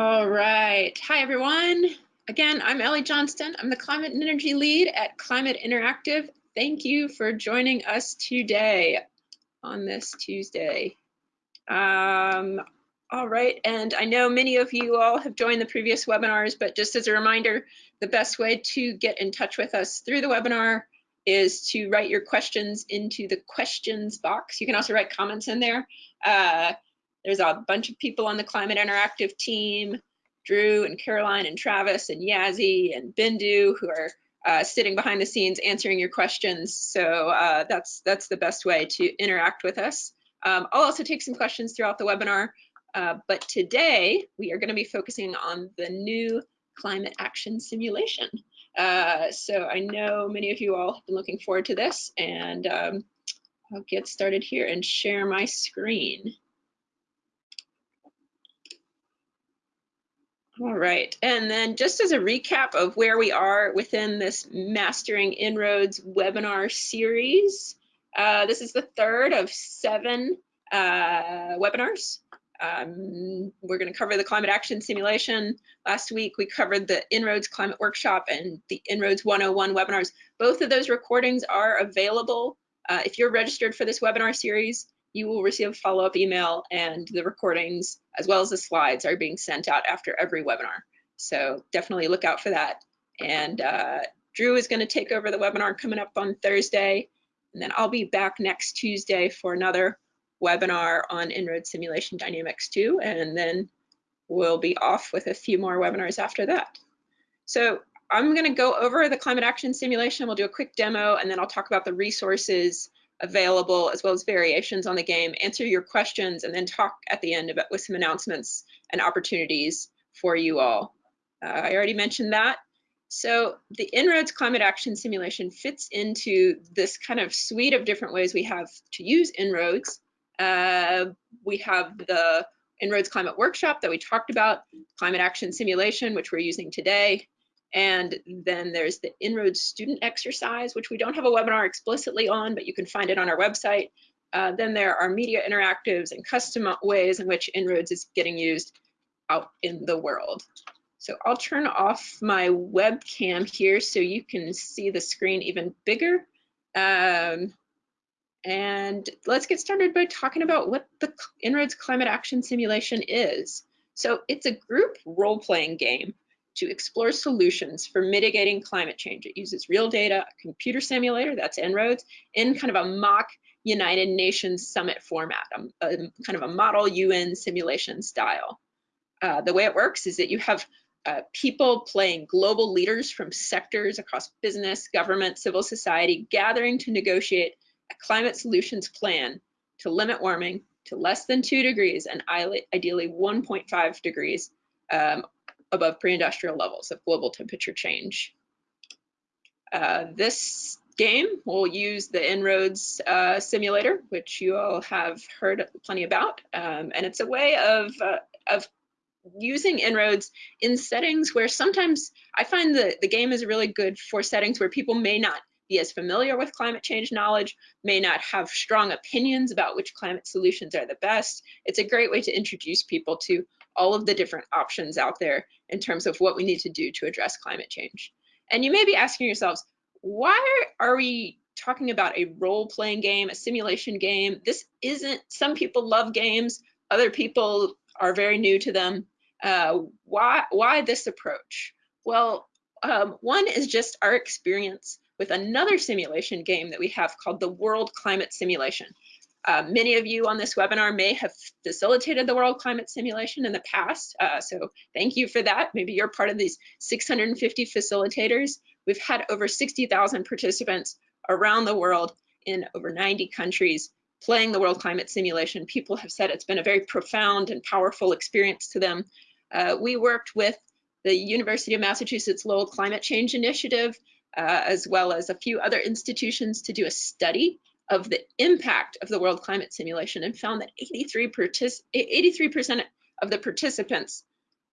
All right. Hi, everyone. Again, I'm Ellie Johnston. I'm the Climate and Energy Lead at Climate Interactive. Thank you for joining us today on this Tuesday. Um, all right, and I know many of you all have joined the previous webinars, but just as a reminder, the best way to get in touch with us through the webinar is to write your questions into the questions box. You can also write comments in there. Uh, there's a bunch of people on the Climate Interactive team, Drew and Caroline and Travis and Yazzie and Bindu who are uh, sitting behind the scenes answering your questions. So uh, that's that's the best way to interact with us. Um, I'll also take some questions throughout the webinar, uh, but today we are going to be focusing on the new climate action simulation. Uh, so I know many of you all have been looking forward to this, and um, I'll get started here and share my screen. All right, and then just as a recap of where we are within this Mastering En-ROADS webinar series, uh, this is the third of seven uh, webinars. Um, we're going to cover the climate action simulation. Last week we covered the En-ROADS climate workshop and the En-ROADS 101 webinars. Both of those recordings are available. Uh, if you're registered for this webinar series, you will receive a follow-up email and the recordings as well as the slides are being sent out after every webinar. So definitely look out for that. And uh, Drew is going to take over the webinar coming up on Thursday. And then I'll be back next Tuesday for another webinar on En-ROAD Simulation Dynamics 2. And then we'll be off with a few more webinars after that. So I'm going to go over the climate action simulation. We'll do a quick demo and then I'll talk about the resources available as well as variations on the game, answer your questions, and then talk at the end about with some announcements and opportunities for you all. Uh, I already mentioned that. So the En-ROADS climate action simulation fits into this kind of suite of different ways we have to use En-ROADS. Uh, we have the En-ROADS climate workshop that we talked about, climate action simulation, which we're using today, and then there's the En-ROADS student exercise, which we don't have a webinar explicitly on, but you can find it on our website. Uh, then there are media interactives and custom ways in which En-ROADS is getting used out in the world. So I'll turn off my webcam here so you can see the screen even bigger. Um, and let's get started by talking about what the En-ROADS Climate Action Simulation is. So it's a group role-playing game to explore solutions for mitigating climate change. It uses real data, a computer simulator, that's En-ROADS, in kind of a mock United Nations summit format, a, a kind of a model UN simulation style. Uh, the way it works is that you have uh, people playing global leaders from sectors across business, government, civil society, gathering to negotiate a climate solutions plan to limit warming to less than two degrees and ideally 1.5 degrees um, above pre-industrial levels of global temperature change. Uh, this game will use the En-ROADS uh, simulator, which you all have heard plenty about, um, and it's a way of, uh, of using En-ROADS in settings where sometimes I find that the game is really good for settings where people may not be as familiar with climate change knowledge, may not have strong opinions about which climate solutions are the best. It's a great way to introduce people to all of the different options out there in terms of what we need to do to address climate change. And you may be asking yourselves, why are we talking about a role-playing game, a simulation game? This isn't, some people love games, other people are very new to them. Uh, why, why this approach? Well, um, one is just our experience with another simulation game that we have called the World Climate Simulation. Uh, many of you on this webinar may have facilitated the World Climate Simulation in the past, uh, so thank you for that. Maybe you're part of these 650 facilitators. We've had over 60,000 participants around the world in over 90 countries playing the World Climate Simulation. People have said it's been a very profound and powerful experience to them. Uh, we worked with the University of Massachusetts Lowell Climate Change Initiative, uh, as well as a few other institutions to do a study of the impact of the World Climate Simulation and found that 83% of the participants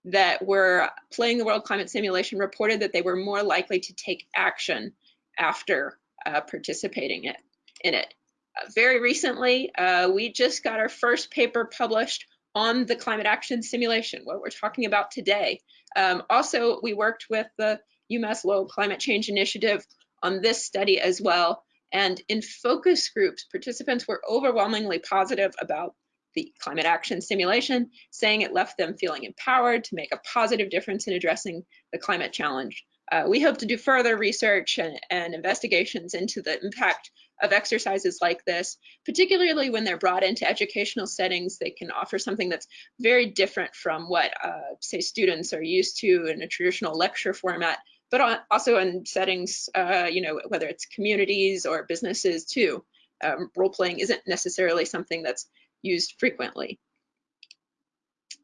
that were playing the World Climate Simulation reported that they were more likely to take action after uh, participating it, in it. Uh, very recently, uh, we just got our first paper published on the climate action simulation, what we're talking about today. Um, also, we worked with the UMass Lowell Climate Change Initiative on this study as well. And in focus groups, participants were overwhelmingly positive about the climate action simulation, saying it left them feeling empowered to make a positive difference in addressing the climate challenge. Uh, we hope to do further research and, and, investigations into the impact of exercises like this, particularly when they're brought into educational settings, they can offer something that's very different from what, uh, say, students are used to in a traditional lecture format, but also in settings, uh, you know, whether it's communities or businesses too. Um, role playing isn't necessarily something that's used frequently.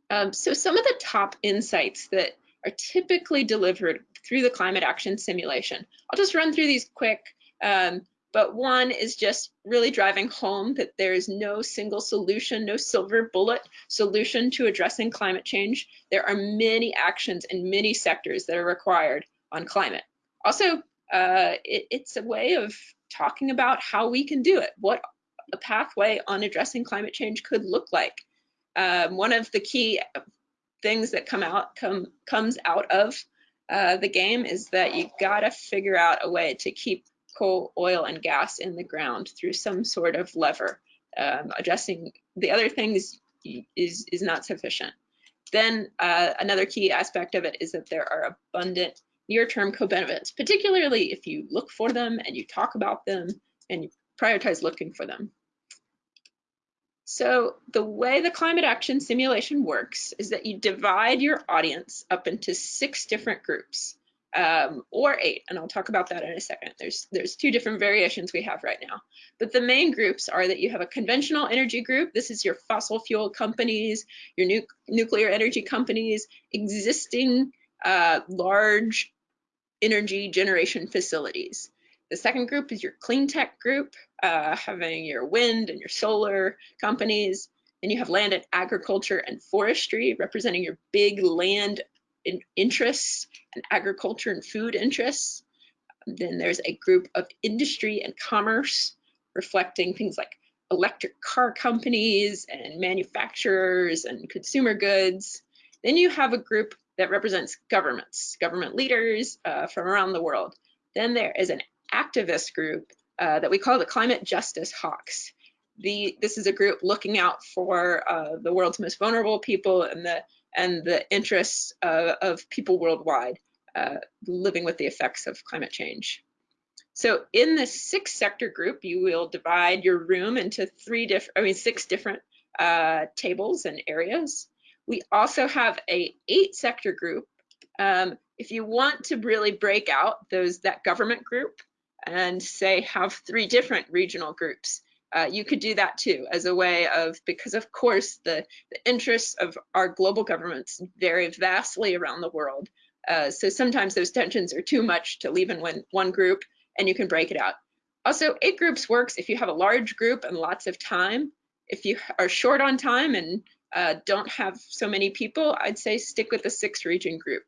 Um, so some of the top insights that are typically delivered through the climate action simulation. I'll just run through these quick, um, but one is just really driving home that there is no single solution, no silver bullet solution to addressing climate change. There are many actions in many sectors that are required on climate. Also, uh, it, it's a way of talking about how we can do it, what a pathway on addressing climate change could look like. Um, one of the key things that come out come comes out of uh, the game is that you gotta figure out a way to keep coal, oil, and gas in the ground through some sort of lever. Um, addressing the other things is is not sufficient. Then uh, another key aspect of it is that there are abundant near-term co-benefits, particularly if you look for them and you talk about them and you prioritize looking for them. So the way the climate action simulation works is that you divide your audience up into six different groups um, or eight, and I'll talk about that in a second. There's, there's two different variations we have right now. But the main groups are that you have a conventional energy group. This is your fossil fuel companies, your nu nuclear energy companies, existing uh, large energy generation facilities. The second group is your clean tech group, uh, having your wind and your solar companies. Then you have land and agriculture and forestry, representing your big land in interests and agriculture and food interests. Then there's a group of industry and commerce, reflecting things like electric car companies and manufacturers and consumer goods. Then you have a group that represents governments, government leaders uh, from around the world. Then there is an activist group uh, that we call the Climate Justice Hawks. The, this is a group looking out for uh, the world's most vulnerable people and the, and the interests uh, of people worldwide uh, living with the effects of climate change. So in the six sector group, you will divide your room into three different, I mean, six different uh, tables and areas. We also have a eight sector group. Um, if you want to really break out those that government group, and say have three different regional groups. Uh, you could do that too as a way of, because of course the, the interests of our global governments vary vastly around the world. Uh, so sometimes those tensions are too much to leave in one, one group and you can break it out. Also, eight groups works if you have a large group and lots of time. If you are short on time and uh, don't have so many people, I'd say stick with the six region group.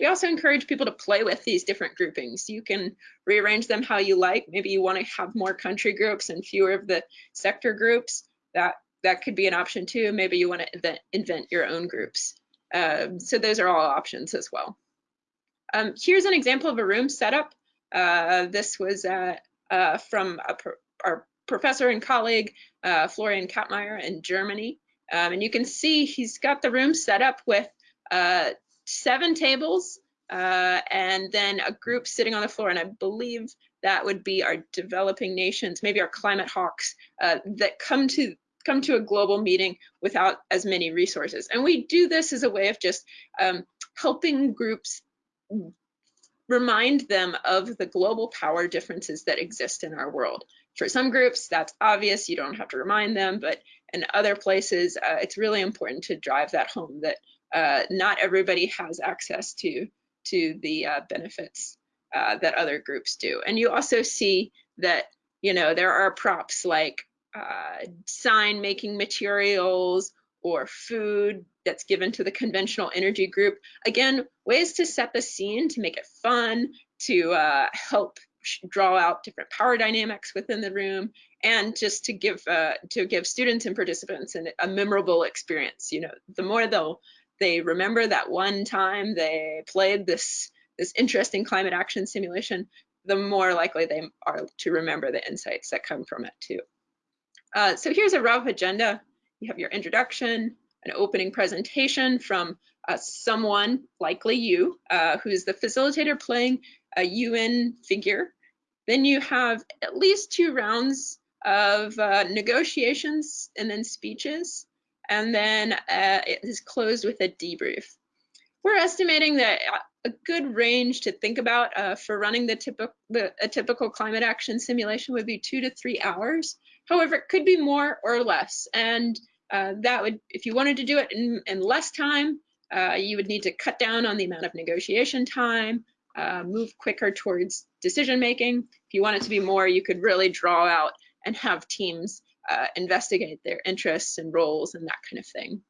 We also encourage people to play with these different groupings. You can rearrange them how you like. Maybe you want to have more country groups and fewer of the sector groups. That that could be an option too. Maybe you want to invent, invent your own groups. Um, so those are all options as well. Um, here's an example of a room setup. Uh, this was uh, uh, from pro our professor and colleague, uh, Florian Kapmeier in Germany. Um, and you can see he's got the room set up with uh, seven tables uh, and then a group sitting on the floor. And I believe that would be our developing nations, maybe our climate hawks uh, that come to come to a global meeting without as many resources. And we do this as a way of just um, helping groups remind them of the global power differences that exist in our world. For some groups, that's obvious, you don't have to remind them, but in other places, uh, it's really important to drive that home that uh, not everybody has access to to the uh, benefits uh, that other groups do. And you also see that you know there are props like uh, sign making materials or food that's given to the conventional energy group. Again, ways to set the scene to make it fun, to uh, help draw out different power dynamics within the room and just to give uh, to give students and participants an, a memorable experience. You know, the more they'll they remember that one time they played this this interesting climate action simulation, the more likely they are to remember the insights that come from it too. Uh, so here's a rough agenda. You have your introduction, an opening presentation from uh, someone, likely you, uh, who's the facilitator playing a UN figure. Then you have at least two rounds of uh, negotiations and then speeches, and then uh, it is closed with a debrief. We're estimating that uh, a good range to think about uh, for running the typical the, a typical climate action simulation would be two to three hours. However, it could be more or less, and uh, that would, if you wanted to do it in, in less time, uh, you would need to cut down on the amount of negotiation time, move quicker towards decision making. If you want it to be more, you could really draw out and have teams uh, investigate their interests and roles and that kind of thing.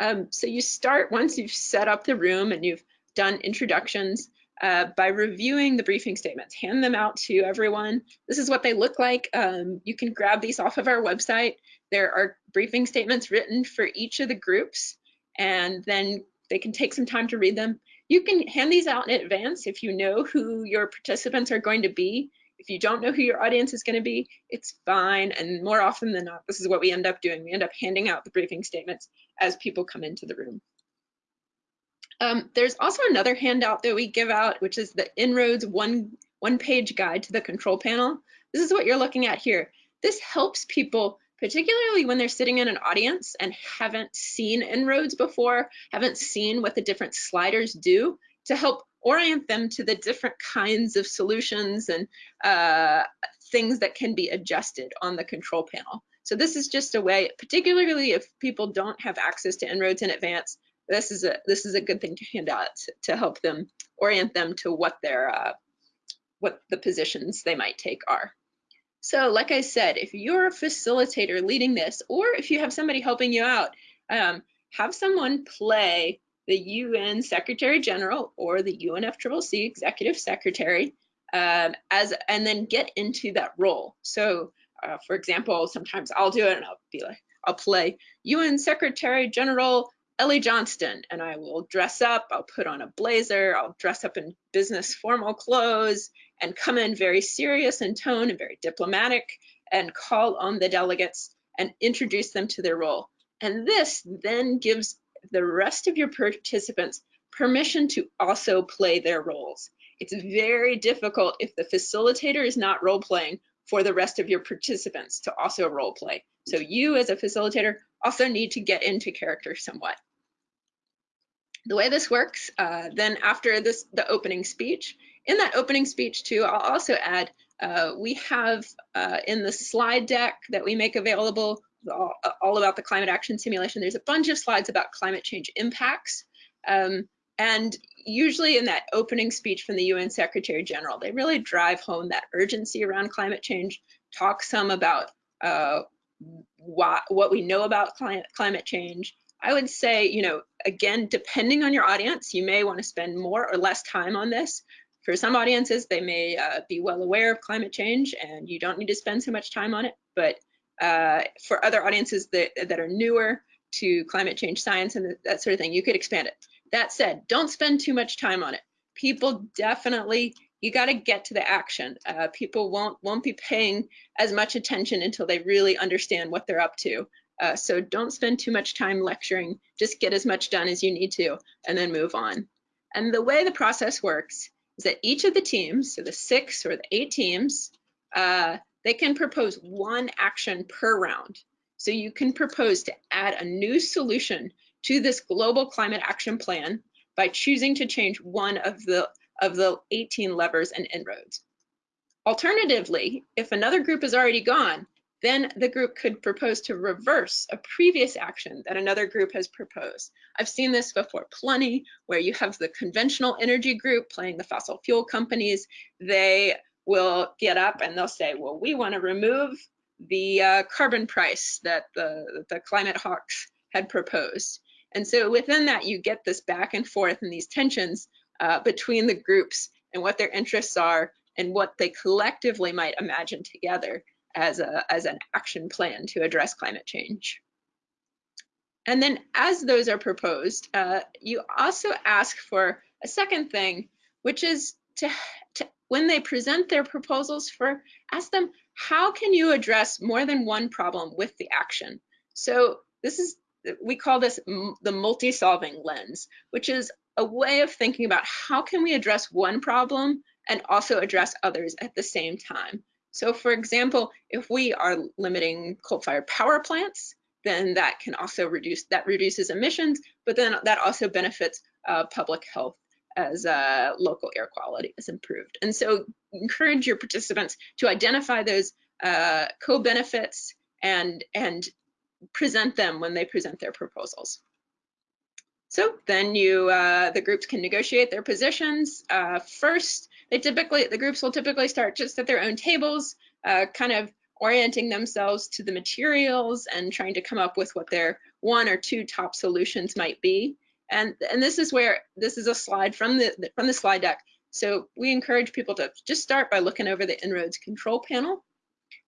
Um, so you start once you've set up the room and you've done introductions uh, by reviewing the briefing statements, hand them out to everyone. This is what they look like. Um, you can grab these off of our website. There are briefing statements written for each of the groups and then they can take some time to read them. You can hand these out in advance if you know who your participants are going to be. If you don't know who your audience is going to be, it's fine. And more often than not, this is what we end up doing. We end up handing out the briefing statements as people come into the room. Um, there's also another handout that we give out, which is the En-ROADS one, one page guide to the control panel. This is what you're looking at here. This helps people particularly when they're sitting in an audience and haven't seen En-ROADS before, haven't seen what the different sliders do to help orient them to the different kinds of solutions and uh, things that can be adjusted on the control panel. So this is just a way, particularly if people don't have access to En-ROADS in advance, this is a this is a good thing to hand out to help them orient them to what their uh, what the positions they might take are. So like I said, if you're a facilitator leading this, or if you have somebody helping you out, um, have someone play the UN Secretary General or the UNFCCC Executive Secretary um, as and then get into that role. So uh, for example, sometimes I'll do it and I'll be like, I'll play UN Secretary General Ellie Johnston and I will dress up, I'll put on a blazer, I'll dress up in business formal clothes and come in very serious in tone and very diplomatic and call on the delegates and introduce them to their role. And this then gives the rest of your participants permission to also play their roles. It's very difficult if the facilitator is not role playing for the rest of your participants to also role play. So you as a facilitator also need to get into character somewhat the way this works, uh, then after this, the opening speech, in that opening speech too, I'll also add, uh, we have uh, in the slide deck that we make available all, all, about the climate action simulation, there's a bunch of slides about climate change impacts. Um, and usually in that opening speech from the UN Secretary General, they really drive home that urgency around climate change, talk some about uh, what, what we know about climate, climate change, I would say, you know, again, depending on your audience, you may want to spend more or less time on this. For some audiences, they may uh, be well aware of climate change and you don't need to spend so much time on it. But uh, for other audiences that, that are newer to climate change science and that sort of thing, you could expand it. That said, don't spend too much time on it. People definitely, you got to get to the action. Uh, people won't won't be paying as much attention until they really understand what they're up to. Uh, so don't spend too much time lecturing, just get as much done as you need to and then move on. And the way the process works is that each of the teams, so the six or the eight teams, uh, they can propose one action per round. So you can propose to add a new solution to this global climate action plan by choosing to change one of the of the 18 levers and En-ROADS. Alternatively, if another group is already gone, then the group could propose to reverse a previous action that another group has proposed. I've seen this before plenty, where you have the conventional energy group playing the fossil fuel companies. They will get up and they'll say, well, we want to remove the uh, carbon price that the, the climate hawks had proposed. And so within that, you get this back and forth and these tensions uh, between the groups and what their interests are and what they collectively might imagine together as, a, as an action plan to address climate change. And then as those are proposed, uh, you also ask for a second thing, which is to, to, when they present their proposals for, ask them, how can you address more than one problem with the action? So this is, we call this the multi-solving lens, which is a way of thinking about how can we address one problem and also address others at the same time. So for example, if we are limiting coal-fired power plants, then that can also reduce, that reduces emissions, but then that also benefits uh, public health as uh, local air quality is improved. And so encourage your participants to identify those uh, co-benefits and, and present them when they present their proposals. So then you, uh, the groups can negotiate their positions. Uh, first, they typically, the groups will typically start just at their own tables, uh, kind of orienting themselves to the materials and trying to come up with what their one or two top solutions might be. And, and this is where, this is a slide from the, from the slide deck. So we encourage people to just start by looking over the En-ROADS control panel,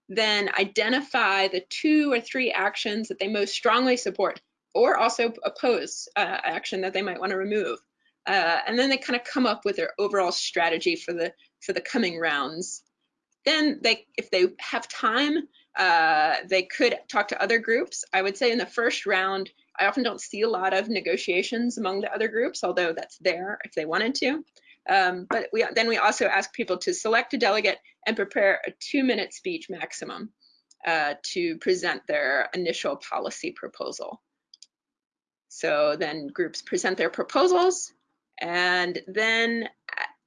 then identify the two or three actions that they most strongly support or also oppose uh, action that they might want to remove. Uh, and then they kind of come up with their overall strategy for the for the coming rounds. Then they, if they have time, uh, they could talk to other groups. I would say in the first round, I often don't see a lot of negotiations among the other groups, although that's there if they wanted to. Um, but we, then we also ask people to select a delegate and prepare a two minute speech maximum uh, to present their initial policy proposal. So then groups present their proposals and then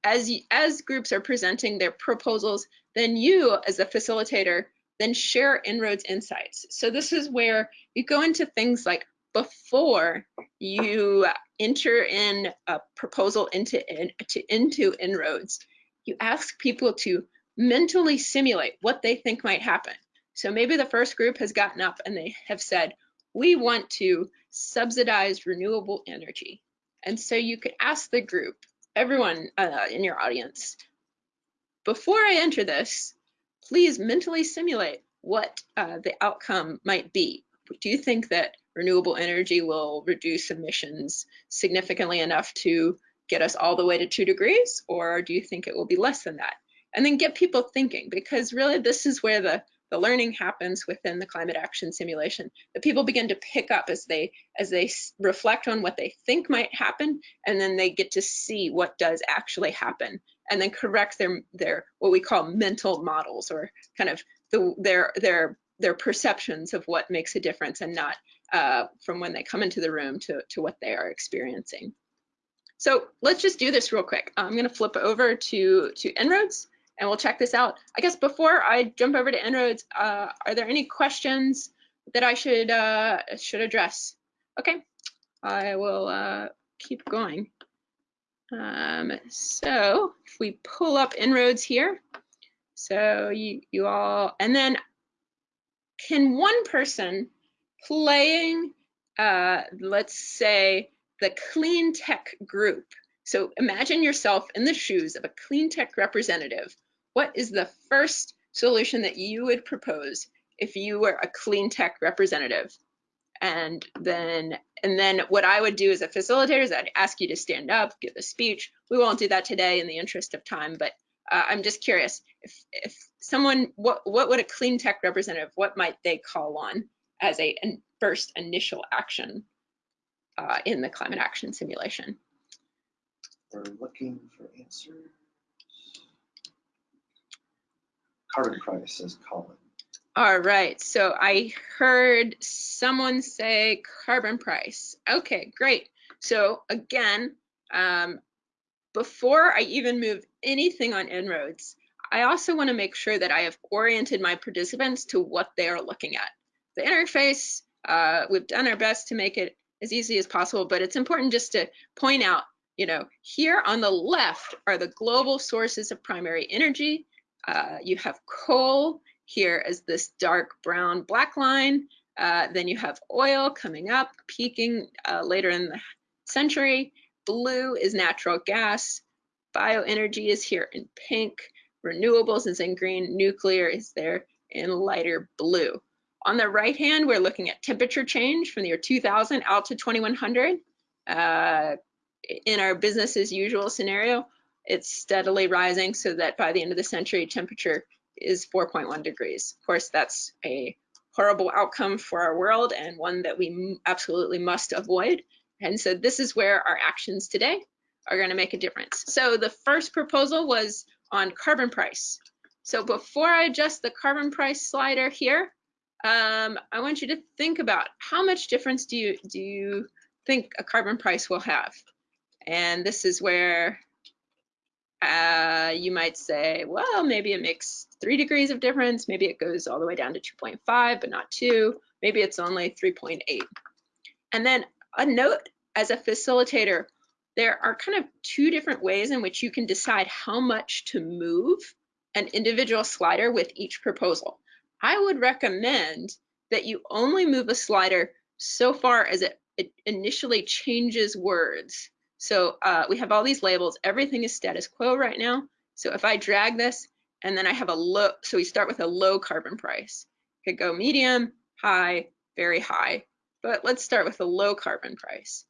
as, as groups are presenting their proposals, then you as a facilitator then share En-ROADS insights. So this is where you go into things like before you enter in a proposal into, into, into En-ROADS, you ask people to mentally simulate what they think might happen. So maybe the first group has gotten up and they have said, we want to subsidize renewable energy. And so you could ask the group, everyone uh, in your audience, before I enter this, please mentally simulate what uh, the outcome might be. Do you think that renewable energy will reduce emissions significantly enough to get us all the way to two degrees, or do you think it will be less than that? And then get people thinking, because really this is where the the learning happens within the climate action simulation that people begin to pick up as they as they reflect on what they think might happen and then they get to see what does actually happen and then correct their their what we call mental models or kind of the their their their perceptions of what makes a difference and not uh, from when they come into the room to, to what they are experiencing. So let's just do this real quick. I'm going to flip over to, to En-ROADS and we'll check this out. I guess before I jump over to En-ROADS, uh, are there any questions that I should uh, should address? Okay, I will uh, keep going. Um, so if we pull up En-ROADS here, so you, you all, and then can one person playing, uh, let's say, the clean tech group. So imagine yourself in the shoes of a clean tech representative what is the first solution that you would propose if you were a clean tech representative? And then, and then what I would do as a facilitator is I'd ask you to stand up, give a speech. We won't do that today in the interest of time, but uh, I'm just curious if, if someone, what, what would a clean tech representative, what might they call on as a first initial action uh, in the climate action simulation? We're looking for answers. carbon price, says Colin. All right, so I heard someone say carbon price. Okay, great. So again, um, before I even move anything on En-ROADS, I also want to make sure that I have oriented my participants to what they are looking at. The interface, uh, we've done our best to make it as easy as possible, but it's important just to point out, you know, here on the left are the global sources of primary energy. Uh, you have coal here as this dark brown black line. Uh, then you have oil coming up, peaking uh, later in the century. Blue is natural gas. Bioenergy is here in pink. renewables is in green, nuclear is there in lighter blue. On the right hand, we're looking at temperature change from the year 2000 out to 2100. Uh, in our business as usual scenario, it's steadily rising so that by the end of the century, temperature is 4.1 degrees. Of course, that's a horrible outcome for our world and one that we absolutely must avoid. And so this is where our actions today are going to make a difference. So the first proposal was on carbon price. So before I adjust the carbon price slider here, um, I want you to think about how much difference do you do you think a carbon price will have? And this is where uh, you might say, well, maybe it makes three degrees of difference. Maybe it goes all the way down to 2.5, but not two. Maybe it's only 3.8. And then a note as a facilitator, there are kind of two different ways in which you can decide how much to move an individual slider with each proposal. I would recommend that you only move a slider so far as it, it initially changes words. So uh, we have all these labels. Everything is status quo right now. So if I drag this and then I have a low, so we start with a low carbon price. Could go medium, high, very high, but let's start with a low carbon price.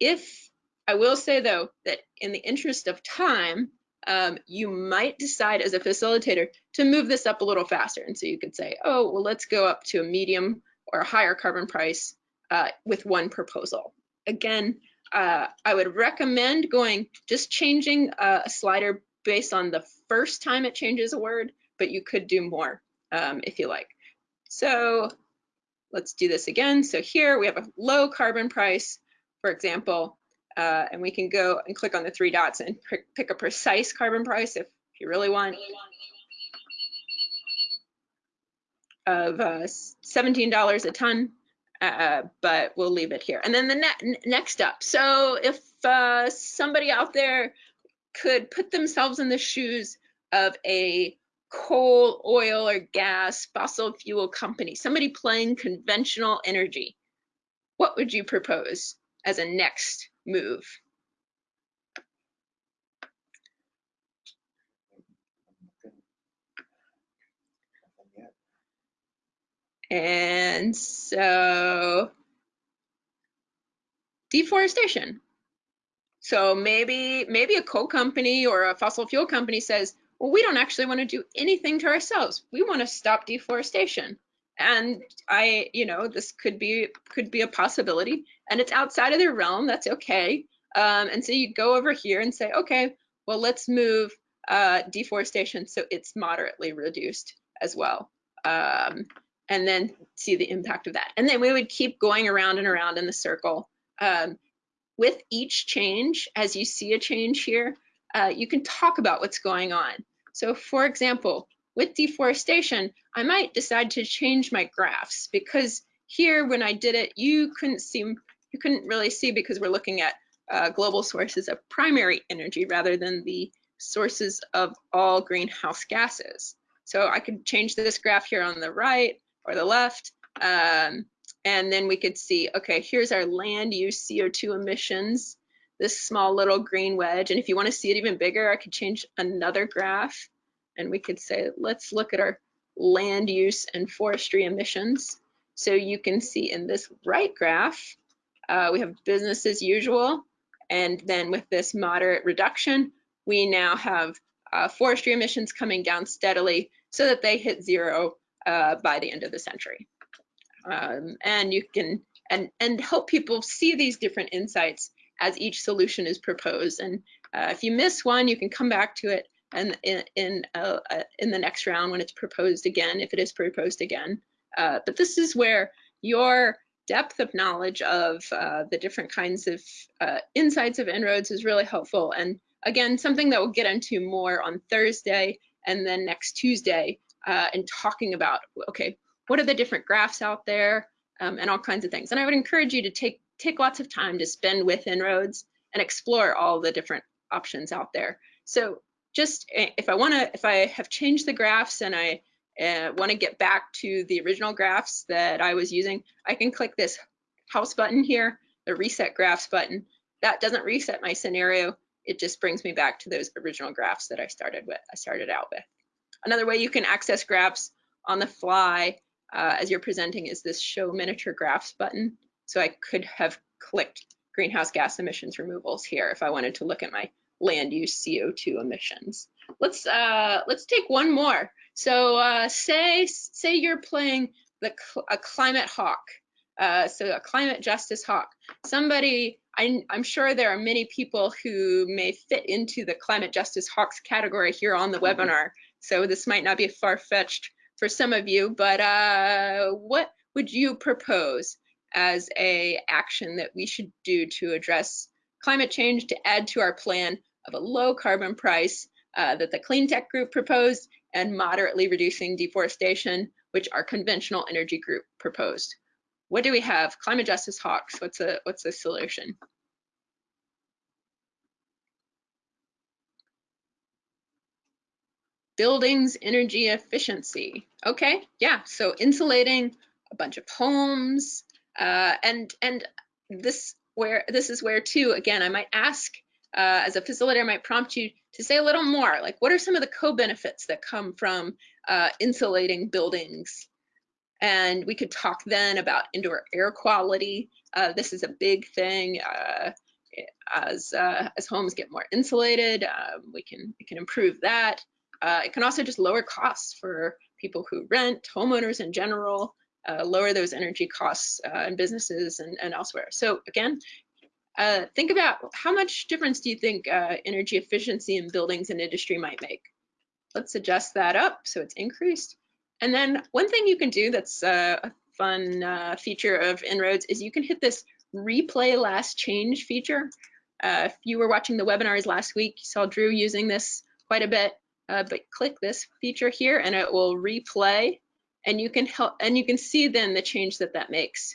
If I will say though that in the interest of time, um, you might decide as a facilitator to move this up a little faster. And so you could say, oh, well, let's go up to a medium or a higher carbon price uh, with one proposal. Again, uh, I would recommend going just changing uh, a slider based on the first time it changes a word, but you could do more um, if you like. So let's do this again. So here we have a low carbon price, for example, uh, and we can go and click on the three dots and pick a precise carbon price if you really want of uh, $17 a ton uh, but we'll leave it here. And then the ne next up. So if uh, somebody out there could put themselves in the shoes of a coal, oil, or gas fossil fuel company, somebody playing conventional energy, what would you propose as a next move? And so deforestation. So maybe maybe a coal company or a fossil fuel company says, well, we don't actually want to do anything to ourselves. We want to stop deforestation. And I, you know, this could be could be a possibility, and it's outside of their realm. That's okay. Um, and so you go over here and say, okay, well, let's move uh, deforestation so it's moderately reduced as well. Um, and then see the impact of that. And then we would keep going around and around in the circle. Um, with each change, as you see a change here, uh, you can talk about what's going on. So for example, with deforestation, I might decide to change my graphs because here when I did it, you couldn't see, you couldn't really see because we're looking at uh, global sources of primary energy rather than the sources of all greenhouse gases. So I could change this graph here on the right or the left. Um, and then we could see, okay, here's our land use CO2 emissions, this small little green wedge. And if you want to see it even bigger, I could change another graph and we could say, let's look at our land use and forestry emissions. So you can see in this right graph, uh, we have business as usual. And then with this moderate reduction, we now have uh, forestry emissions coming down steadily so that they hit zero uh, by the end of the century. Um, and you can and and help people see these different insights as each solution is proposed. And uh, if you miss one, you can come back to it and in in, uh, uh, in the next round when it's proposed again, if it is proposed again. Uh, but this is where your depth of knowledge of uh, the different kinds of uh, insights of En-ROADS is really helpful. And again, something that we'll get into more on Thursday and then next Tuesday uh, and talking about, okay, what are the different graphs out there um, and all kinds of things. And I would encourage you to take, take lots of time to spend with En-ROADS and explore all the different options out there. So just eh, if I wanna, if I have changed the graphs and I uh, wanna get back to the original graphs that I was using, I can click this house button here, the reset graphs button. That doesn't reset my scenario. it just brings me back to those original graphs that I started with. I started out with. Another way you can access graphs on the fly uh, as you're presenting is this show miniature graphs button. So I could have clicked greenhouse gas emissions removals here if I wanted to look at my land use CO2 emissions. Let's uh, let's take one more. So uh, say say you're playing the a climate hawk, uh, so a climate justice hawk. Somebody, I, I'm sure there are many people who may fit into the climate justice hawks category here on the mm-hmm. webinar. So this might not be far fetched for some of you, but uh, what would you propose as a action that we should do to address climate change to add to our plan of a low carbon price uh, that the clean tech group proposed and moderately reducing deforestation, which our conventional energy group proposed. What do we have? Climate justice hawks. What's a what's the solution? Buildings energy efficiency. Okay, yeah. So insulating a bunch of homes, uh, and and this where this is where too. Again, I might ask uh, as a facilitator, might prompt you to say a little more, like what are some of the co-benefits that come from uh, insulating buildings? And we could talk then about indoor air quality. Uh, this is a big thing. Uh, as uh, as homes get more insulated, um, we can we can improve that. Uh, it can also just lower costs for people who rent, homeowners in general. Uh, lower those energy costs uh, in businesses and, and elsewhere. So again, uh, think about how much difference do you think uh, energy efficiency in buildings and industry might make? Let's adjust that up so it's increased. And then one thing you can do that's uh, a fun uh, feature of En-ROADS is you can hit this replay last change feature. Uh, if you were watching the webinars last week, you saw Drew using this quite a bit, but click this feature here and it will replay and you can help and you can see then the change that that makes.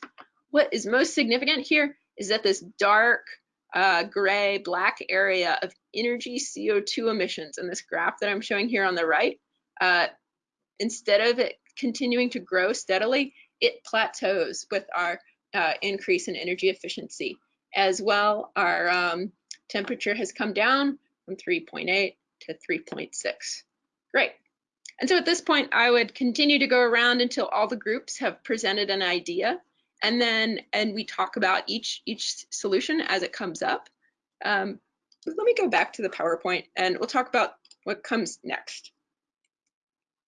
What is most significant here is that this dark uh, gray black area of energy CO2 emissions in this graph that I'm showing here on the right, uh, instead of it continuing to grow steadily, it plateaus with our uh, increase in energy efficiency. As well, our um, temperature has come down from 3.8 to 3.6. Great. And so at this point, I would continue to go around until all the groups have presented an idea and then and we talk about each each solution as it comes up. Um, let me go back to the PowerPoint and we'll talk about what comes next.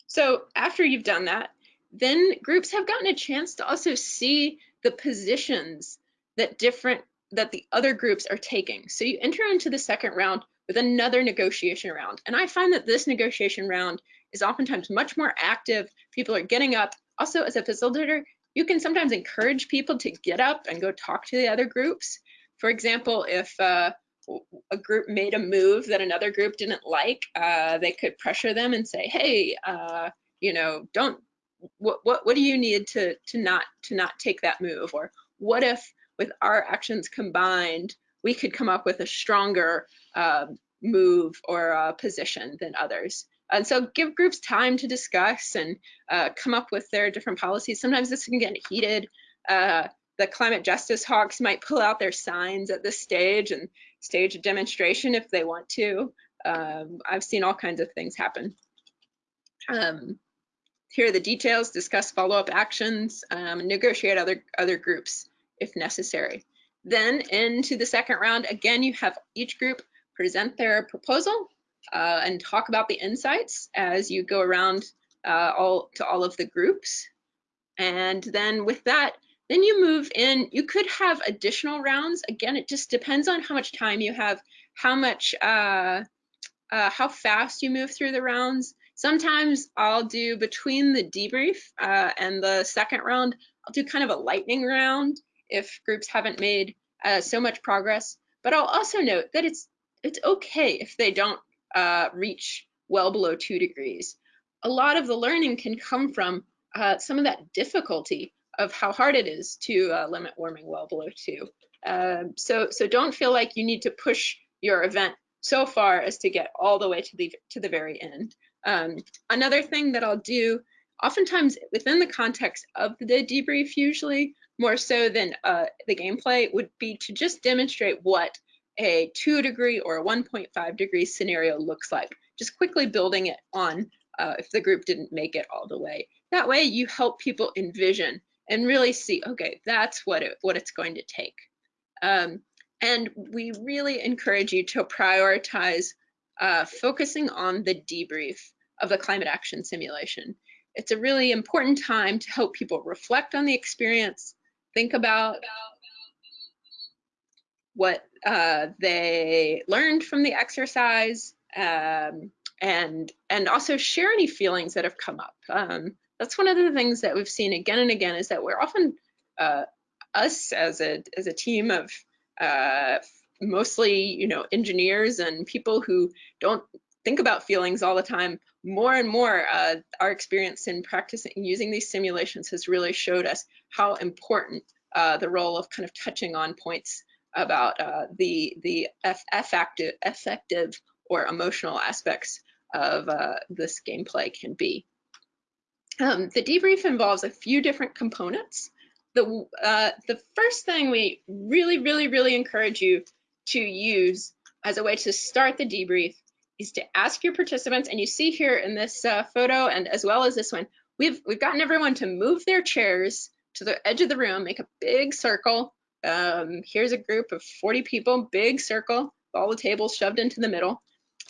So after you've done that, then groups have gotten a chance to also see the positions that different that the other groups are taking. So you enter into the second round with another negotiation round. And I find that this negotiation round is oftentimes much more active. People are getting up. Also, as a facilitator, you can sometimes encourage people to get up and go talk to the other groups. For example, if uh, a group made a move that another group didn't like, uh, they could pressure them and say, "Hey, uh, you know, don't. What what what do you need to to not to not take that move? Or what if with our actions combined, we could come up with a stronger uh, move or position than others?" And so give groups time to discuss and uh, come up with their different policies. Sometimes this can get heated. Uh, the climate justice hawks might pull out their signs at this stage and stage a demonstration if they want to. Um, I've seen all kinds of things happen. Um, here are the details, discuss follow-up actions, um, negotiate other, other groups if necessary. Then into the second round, again, you have each group present their proposal uh, and talk about the insights as you go around uh, all to all of the groups. And then with that, then you move in, you could have additional rounds. Again, it just depends on how much time you have, how much, uh, uh how fast you move through the rounds. Sometimes I'll do between the debrief uh, and the second round, I'll do kind of a lightning round if groups haven't made uh, so much progress. But I'll also note that it's it's okay if they don't uh, reach well below two degrees. A lot of the learning can come from uh, some of that difficulty of how hard it is to uh, limit warming well below two. Um, so, so don't feel like you need to push your event so far as to get all the way to the to the very end. Um, another thing that I'll do, oftentimes within the context of the debrief, usually more so than uh, the gameplay, would be to just demonstrate what a two degree or a 1.5 degree scenario looks like. Just quickly building it on uh, if the group didn't make it all the way. That way you help people envision and really see, okay, that's what, it, what it's going to take. Um, and we really encourage you to prioritize uh, focusing on the debrief of the climate action simulation. It's a really important time to help people reflect on the experience, think about what uh, they learned from the exercise, um, and and also share any feelings that have come up. Um, that's one of the things that we've seen again and again is that we're often uh, us as a as a team of uh, mostly you know engineers and people who don't think about feelings all the time more and more uh, our experience in practicing using these simulations has really showed us how important uh, the role of kind of touching on points about uh, the the effective effective or emotional aspects of uh, this gameplay can be. Um, the debrief involves a few different components. The, uh, the first thing we really, really, really encourage you to use as a way to start the debrief is to ask your participants, and you see here in this uh, photo and as well as this one, we've, we've gotten everyone to move their chairs to the edge of the room, make a big circle. Um, here's a group of 40 people, big circle, all the tables shoved into the middle.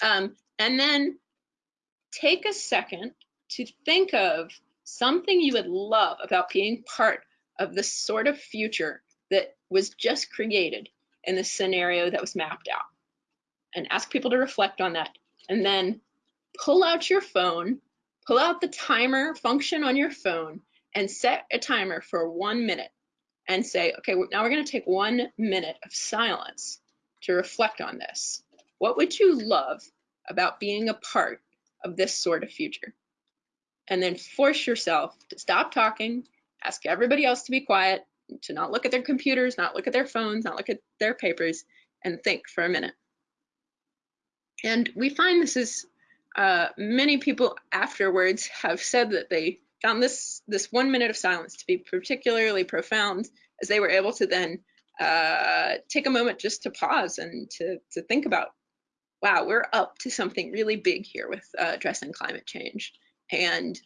Um, and then take a second to think of something you would love about being part of the sort of future that was just created in the scenario that was mapped out. And ask people to reflect on that. And then pull out your phone, pull out the timer function on your phone, and set a timer for one minute and say, okay, now we're going to take one minute of silence to reflect on this. What would you love about being a part of this sort of future? And then force yourself to stop talking, ask everybody else to be quiet, to not look at their computers, not look at their phones, not look at their papers, and think for a minute. And we find this is uh, many people afterwards have said that they found this this one minute of silence to be particularly profound as they were able to then uh, take a moment just to pause and to, to think about, wow, we're up to something really big here with uh, addressing climate change. And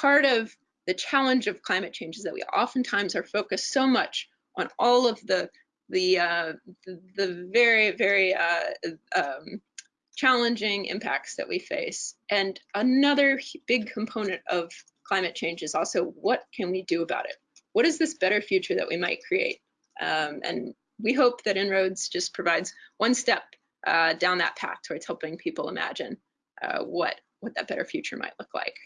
part of the challenge of climate change is that we oftentimes are focused so much on all of the the uh, the, very very uh, um, challenging impacts that we face. And another big component of climate change is also what can we do about it? What is this better future that we might create? Um, and we hope that En-ROADS just provides one step uh, down that path towards helping people imagine uh, what what that better future might look like.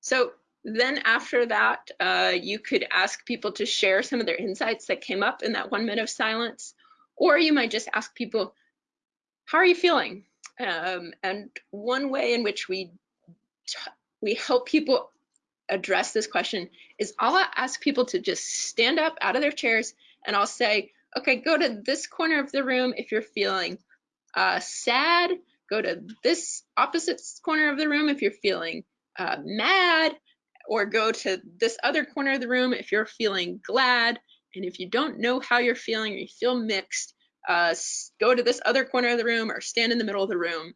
So then after that, uh, you could ask people to share some of their insights that came up in that one minute of silence, or you might just ask people, how are you feeling? Um, and one way in which we we help people address this question is I'll ask people to just stand up out of their chairs and I'll say, okay, go to this corner of the room if you're feeling uh, sad, go to this opposite corner of the room if you're feeling uh, mad, or go to this other corner of the room if you're feeling glad. And if you don't know how you're feeling or you feel mixed, uh, go to this other corner of the room or stand in the middle of the room.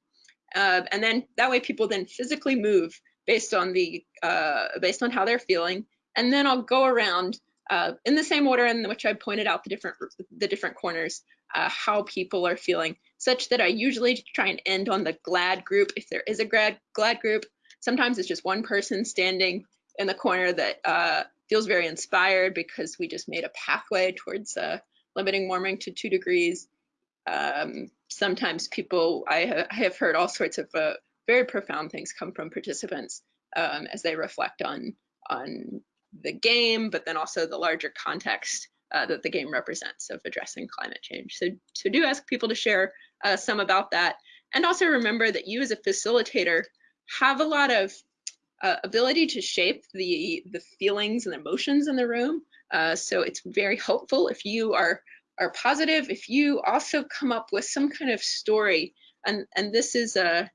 Uh, and then that way people then physically move based on the uh, based on how they're feeling. And then I'll go around uh, in the same order in which I pointed out the different the different corners, uh, how people are feeling, such that I usually try and end on the glad group if there is a glad glad group. Sometimes it's just one person standing in the corner that uh, feels very inspired because we just made a pathway towards uh, limiting warming to two degrees. Um, sometimes people, I, ha I, have heard all sorts of uh, very profound things come from participants um, as they reflect on, on the game, but then also the larger context uh, that the game represents of addressing climate change. So, so do ask people to share uh, some about that. And also remember that you as a facilitator have a lot of uh, ability to shape the the feelings and emotions in the room. Uh, so it's very helpful if you are are positive. If you also come up with some kind of story, and and this is a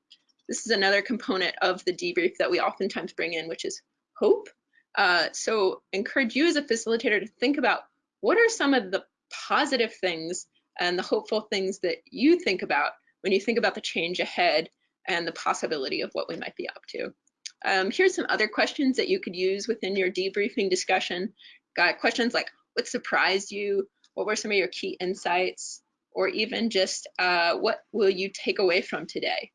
this is another component of the debrief that we oftentimes bring in, which is hope. Uh, so encourage you as a facilitator to think about what are some of the positive things and the hopeful things that you think about when you think about the change ahead and the possibility of what we might be up to. Um, here's some other questions that you could use within your debriefing discussion. Got questions like, what surprised you? What were some of your key insights? Or even just, uh, what will you take away from today?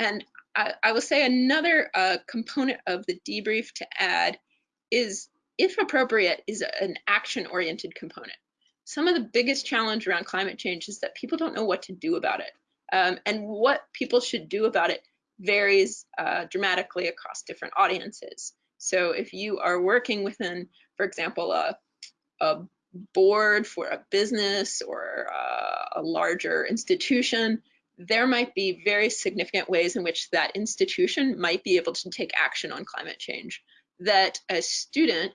And I, I will say another uh, component of the debrief to add is, if appropriate, is an action-oriented component. Some of the biggest challenge around climate change is that people don't know what to do about it. Um, and what people should do about it varies uh, dramatically across different audiences. So if you are working within, for example, a, a board for a business or a, a larger institution, there might be very significant ways in which that institution might be able to take action on climate change that a student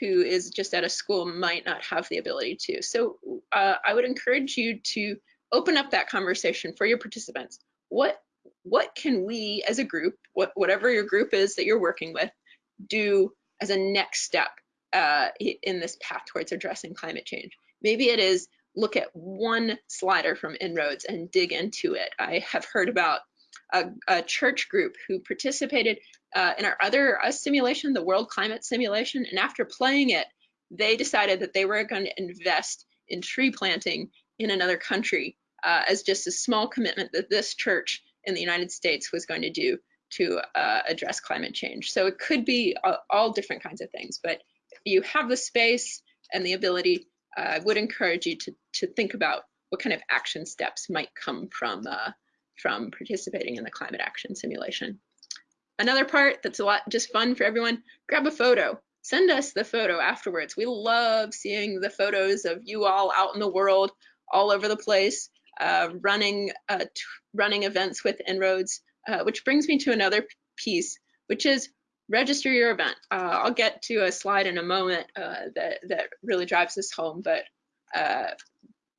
who is just at a school might not have the ability to. So uh, I would encourage you to open up that conversation for your participants. What what can we as a group, what, whatever your group is that you're working with, do as a next step uh, in this path towards addressing climate change? Maybe it is look at one slider from En-ROADS and dig into it. I have heard about a, a church group who participated uh, in our other uh, simulation, the World Climate Simulation, and after playing it, they decided that they were going to invest in tree planting in another country uh, as just a small commitment that this church in the United States was going to do to uh, address climate change. So it could be all different kinds of things, but you have the space and the ability, I would encourage you to, to think about what kind of action steps might come from, uh, from participating in the climate action simulation. Another part that's a lot just fun for everyone, grab a photo. Send us the photo afterwards. We love seeing the photos of you all out in the world, all over the place uh, running uh, running events with En-ROADS, uh, which brings me to another piece, which is register your event. Uh, I'll get to a slide in a moment uh, that that really drives this home, but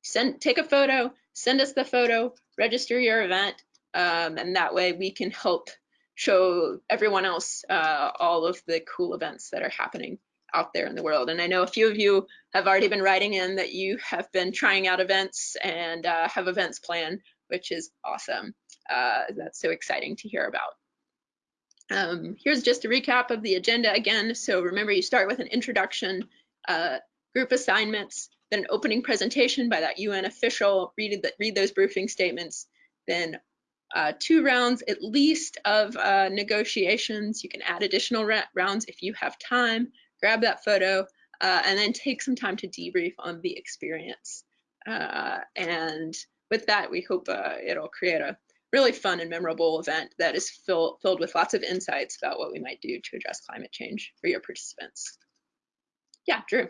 send take a photo, send us the photo, register your event, um, and that way we can help show everyone else all of the cool events that are happening out there in the world. And I know a few of you have already been writing in that you have been trying out events and uh, have events planned, which is awesome. Uh, that's so exciting to hear about. Um, here's just a recap of the agenda again. So remember, you start with an introduction, uh, group assignments, then an opening presentation by that UN official, read, the, read those briefing statements, then uh, two rounds at least of uh, negotiations. You can add additional rounds if you have time grab that photo, uh, and then take some time to debrief on the experience. Uh, and with that, we hope uh, it'll create a really fun and memorable event that is fill, filled with lots of insights about what we might do to address climate change for your participants. Yeah, Drew.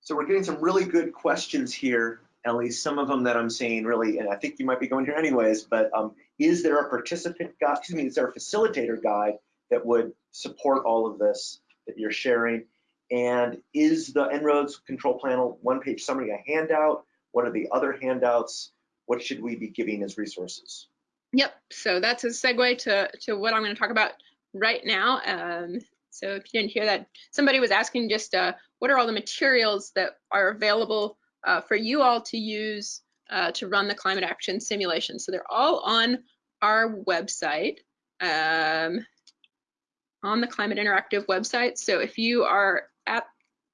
So we're getting some really good questions here, Ellie. Some of them that I'm saying really, and I think you might be going here anyways, but um, is there a participant guide, excuse me, is there a facilitator guide that would support all of this? that you're sharing? And is the En-ROADS control panel one-page summary a handout? What are the other handouts? What should we be giving as resources? Yep, so that's a segue to, to what I'm going to talk about right now. Um, so if you didn't hear that, somebody was asking just uh, what are all the materials that are available uh, for you all to use uh, to run the climate action simulation. So they're all on our website. Um, on the Climate Interactive website. So if you are at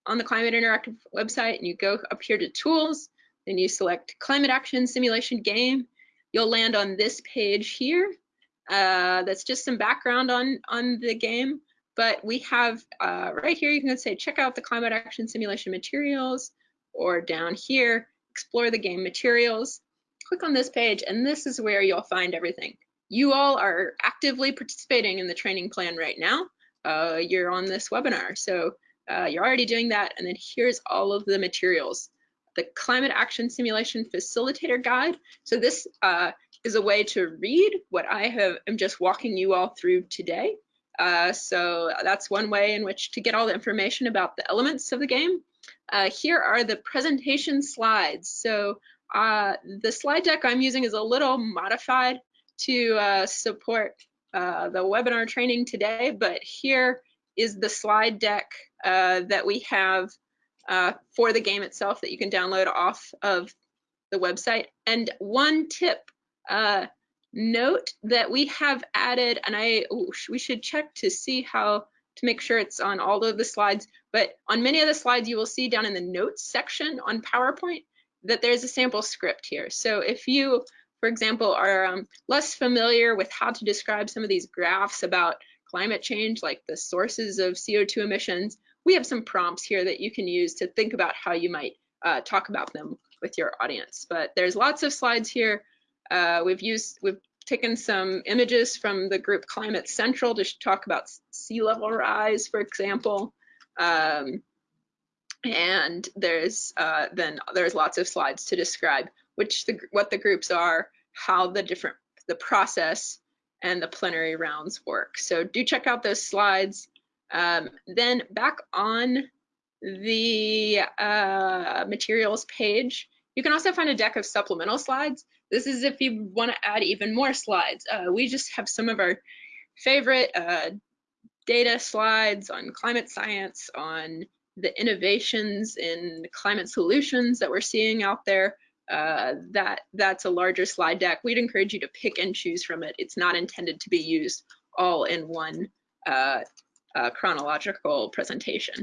on the Climate Interactive website and you go up here to tools, then you select Climate Action Simulation Game, you'll land on this page here. Uh, that's just some background on, on the game, but we have uh, right here, you can say check out the Climate Action Simulation materials, or down here, explore the game materials. Click on this page, and this is where you'll find everything you all are actively participating in the training plan right now. Uh, you're on this webinar, so uh, you're already doing that. And then here's all of the materials. The Climate Action Simulation Facilitator Guide. So this uh, is a way to read what I have am just walking you all through today. Uh, so that's one way in which to get all the information about the elements of the game. Uh, here are the presentation slides. So uh, the slide deck I'm using is a little modified to uh, support uh, the webinar training today, but here is the slide deck that we have uh, for the game itself that you can download off of the website. And one tip, uh, note that we have added, and I we should check to see how to make sure it's on all of the slides, but on many of the slides you will see down in the notes section on PowerPoint that there's a sample script here. So if you, for example, are um, less familiar with how to describe some of these graphs about climate change, like the sources of CO2 emissions, we have some prompts here that you can use to think about how you might uh, talk about them with your audience. But there's lots of slides here. Uh, we've used, we've taken some images from the group Climate Central to talk about sea level rise, for example. Um, and there's uh, then there's lots of slides to describe which the what the groups are, how the different the process and the plenary rounds work. So do check out those slides. Um, then back on the uh, materials page, you can also find a deck of supplemental slides. This is if you want to add even more slides. Uh, we just have some of our favorite uh, data slides on climate science, on the innovations in climate solutions that we're seeing out there. Uh, that that's a larger slide deck. We'd encourage you to pick and choose from it. It's not intended to be used all in one uh, uh, chronological presentation.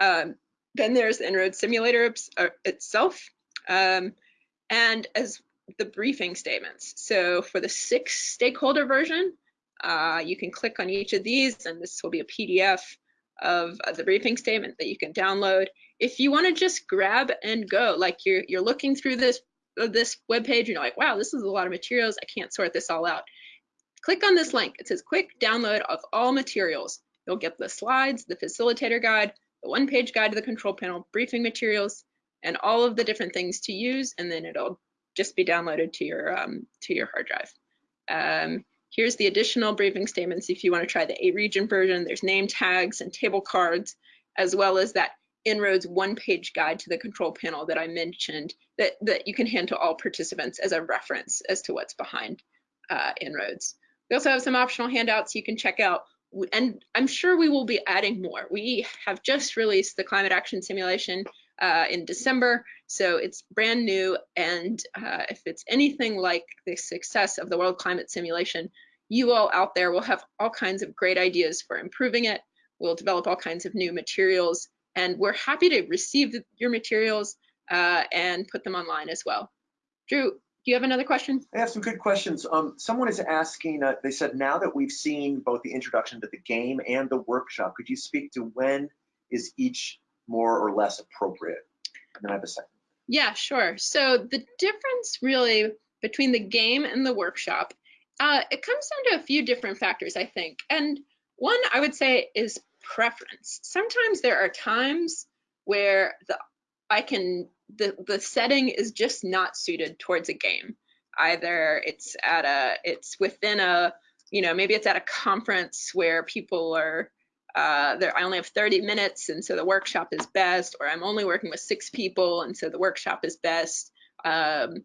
Um, then there's the En-ROADS simulator uh, itself, um, and as the briefing statements. So for the six stakeholder version, uh, you can click on each of these and this will be a PDF of, the briefing statement that you can download. If you want to just grab and go, like you're, you're looking through this, this web page, you're like, wow, this is a lot of materials. I can't sort this all out. Click on this link. It says quick download of all materials. You'll get the slides, the facilitator guide, the one page guide to the control panel, briefing materials, and all of the different things to use. And then it'll just be downloaded to your um, to your hard drive. Um, here's the additional briefing statements if you want to try the A-region version. There's name tags and table cards, as well as that En-ROADS one-page guide to the control panel that I mentioned that, that you can hand to all participants as a reference as to what's behind uh, En-ROADS. We also have some optional handouts you can check out and I'm sure we will be adding more. We have just released the climate action simulation uh, in December. So it's brand new. And uh, if it's anything like the success of the World Climate Simulation, you all out there will have all kinds of great ideas for improving it. We'll develop all kinds of new materials. And we're happy to receive your materials uh, and put them online as well. Drew, do you have another question? I have some good questions. Um, someone is asking, uh, they said, now that we've seen both the introduction to the game and the workshop, could you speak to when is each more or less appropriate? And then I have a second. Yeah, sure. So the difference really between the game and the workshop, uh, it comes down to a few different factors, I think. And one I would say is preference. Sometimes there are times where the I can the the setting is just not suited towards a game. Either it's at a it's within a you know maybe it's at a conference where people are uh, there, I only have 30 minutes, and so the workshop is best, or I'm only working with six people, and so the workshop is best. Um,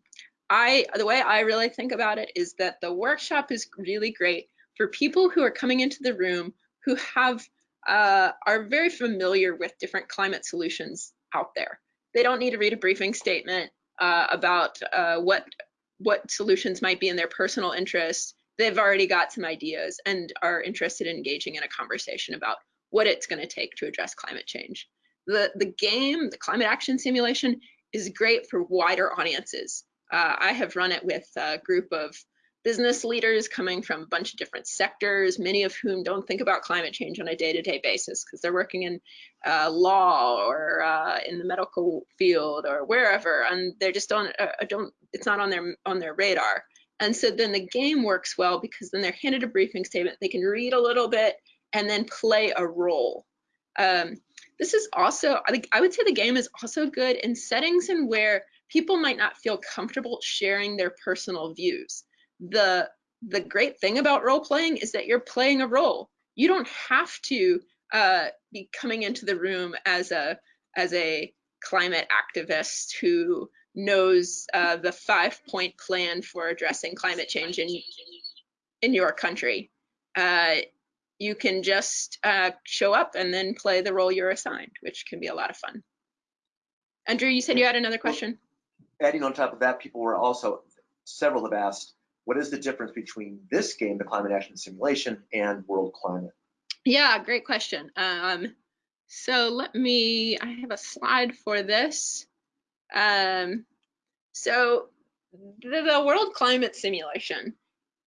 I, the way I really think about it is that the workshop is really great for people who are coming into the room who have uh, are very familiar with different climate solutions out there. They don't need to read a briefing statement uh, about uh, what what solutions might be in their personal interest they've already got some ideas and are interested in engaging in a conversation about what it's going to take to address climate change. The, the game, the climate action simulation, is great for wider audiences. Uh, I have run it with a group of business leaders coming from a bunch of different sectors, many of whom don't think about climate change on a day-to-day -day basis because they're working in uh, law or uh, in the medical field or wherever, and they're just don't uh, don't it's not on their on their radar. And so then the game works well because then they're handed a briefing statement, they can read a little bit and then play a role. Um, this is also, I, think, I would say the game is also good in settings in where people might not feel comfortable sharing their personal views. The, the great thing about role playing is that you're playing a role. You don't have to uh, be coming into the room as a, as a climate activist who knows uh, the five point plan for addressing climate change in, in your country. Uh, you can just uh, show up and then play the role you're assigned, which can be a lot of fun. Andrew, you said you had another question? adding on top of that, people were also, several have asked, what is the difference between this game, the climate action simulation, and world climate? Yeah, great question. Um, so let me, I have a slide for this. Um, so the, the World Climate Simulation,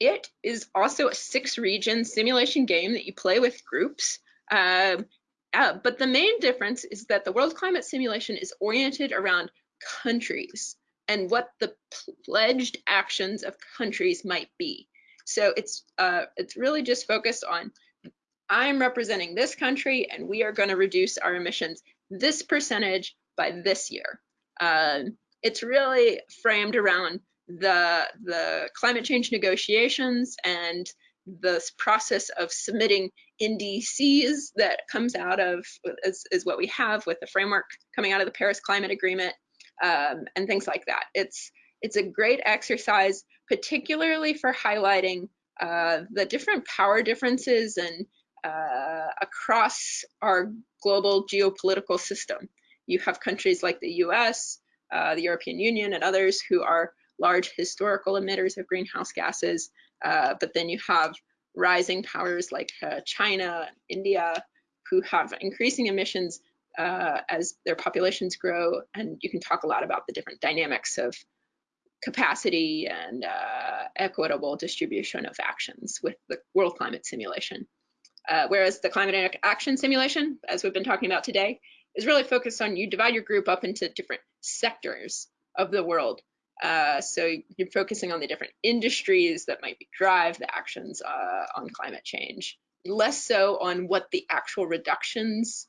it is also a six region simulation game that you play with groups. Um, uh, but the main difference is that the World Climate Simulation is oriented around countries and what the pledged actions of countries might be. So it's uh, it's really just focused on I'm representing this country and we are going to reduce our emissions this percentage by this year. Uh, it's really framed around the the climate change negotiations and this process of submitting NDCs that comes out of is, is what we have with the framework coming out of the Paris Climate Agreement um, and things like that. It's it's a great exercise, particularly for highlighting uh, the different power differences and uh, across our global geopolitical system. You have countries like the US, uh, the European Union, and others who are large historical emitters of greenhouse gases, uh, but then you have rising powers like uh, China, India, who have increasing emissions uh, as their populations grow. And you can talk a lot about the different dynamics of capacity and uh, equitable distribution of actions with the World Climate Simulation. Uh, whereas the Climate Action Simulation, as we've been talking about today, is really focused on you divide your group up into different sectors of the world. Uh, so you're focusing on the different industries that might drive the actions uh, on climate change, less so on what the actual reductions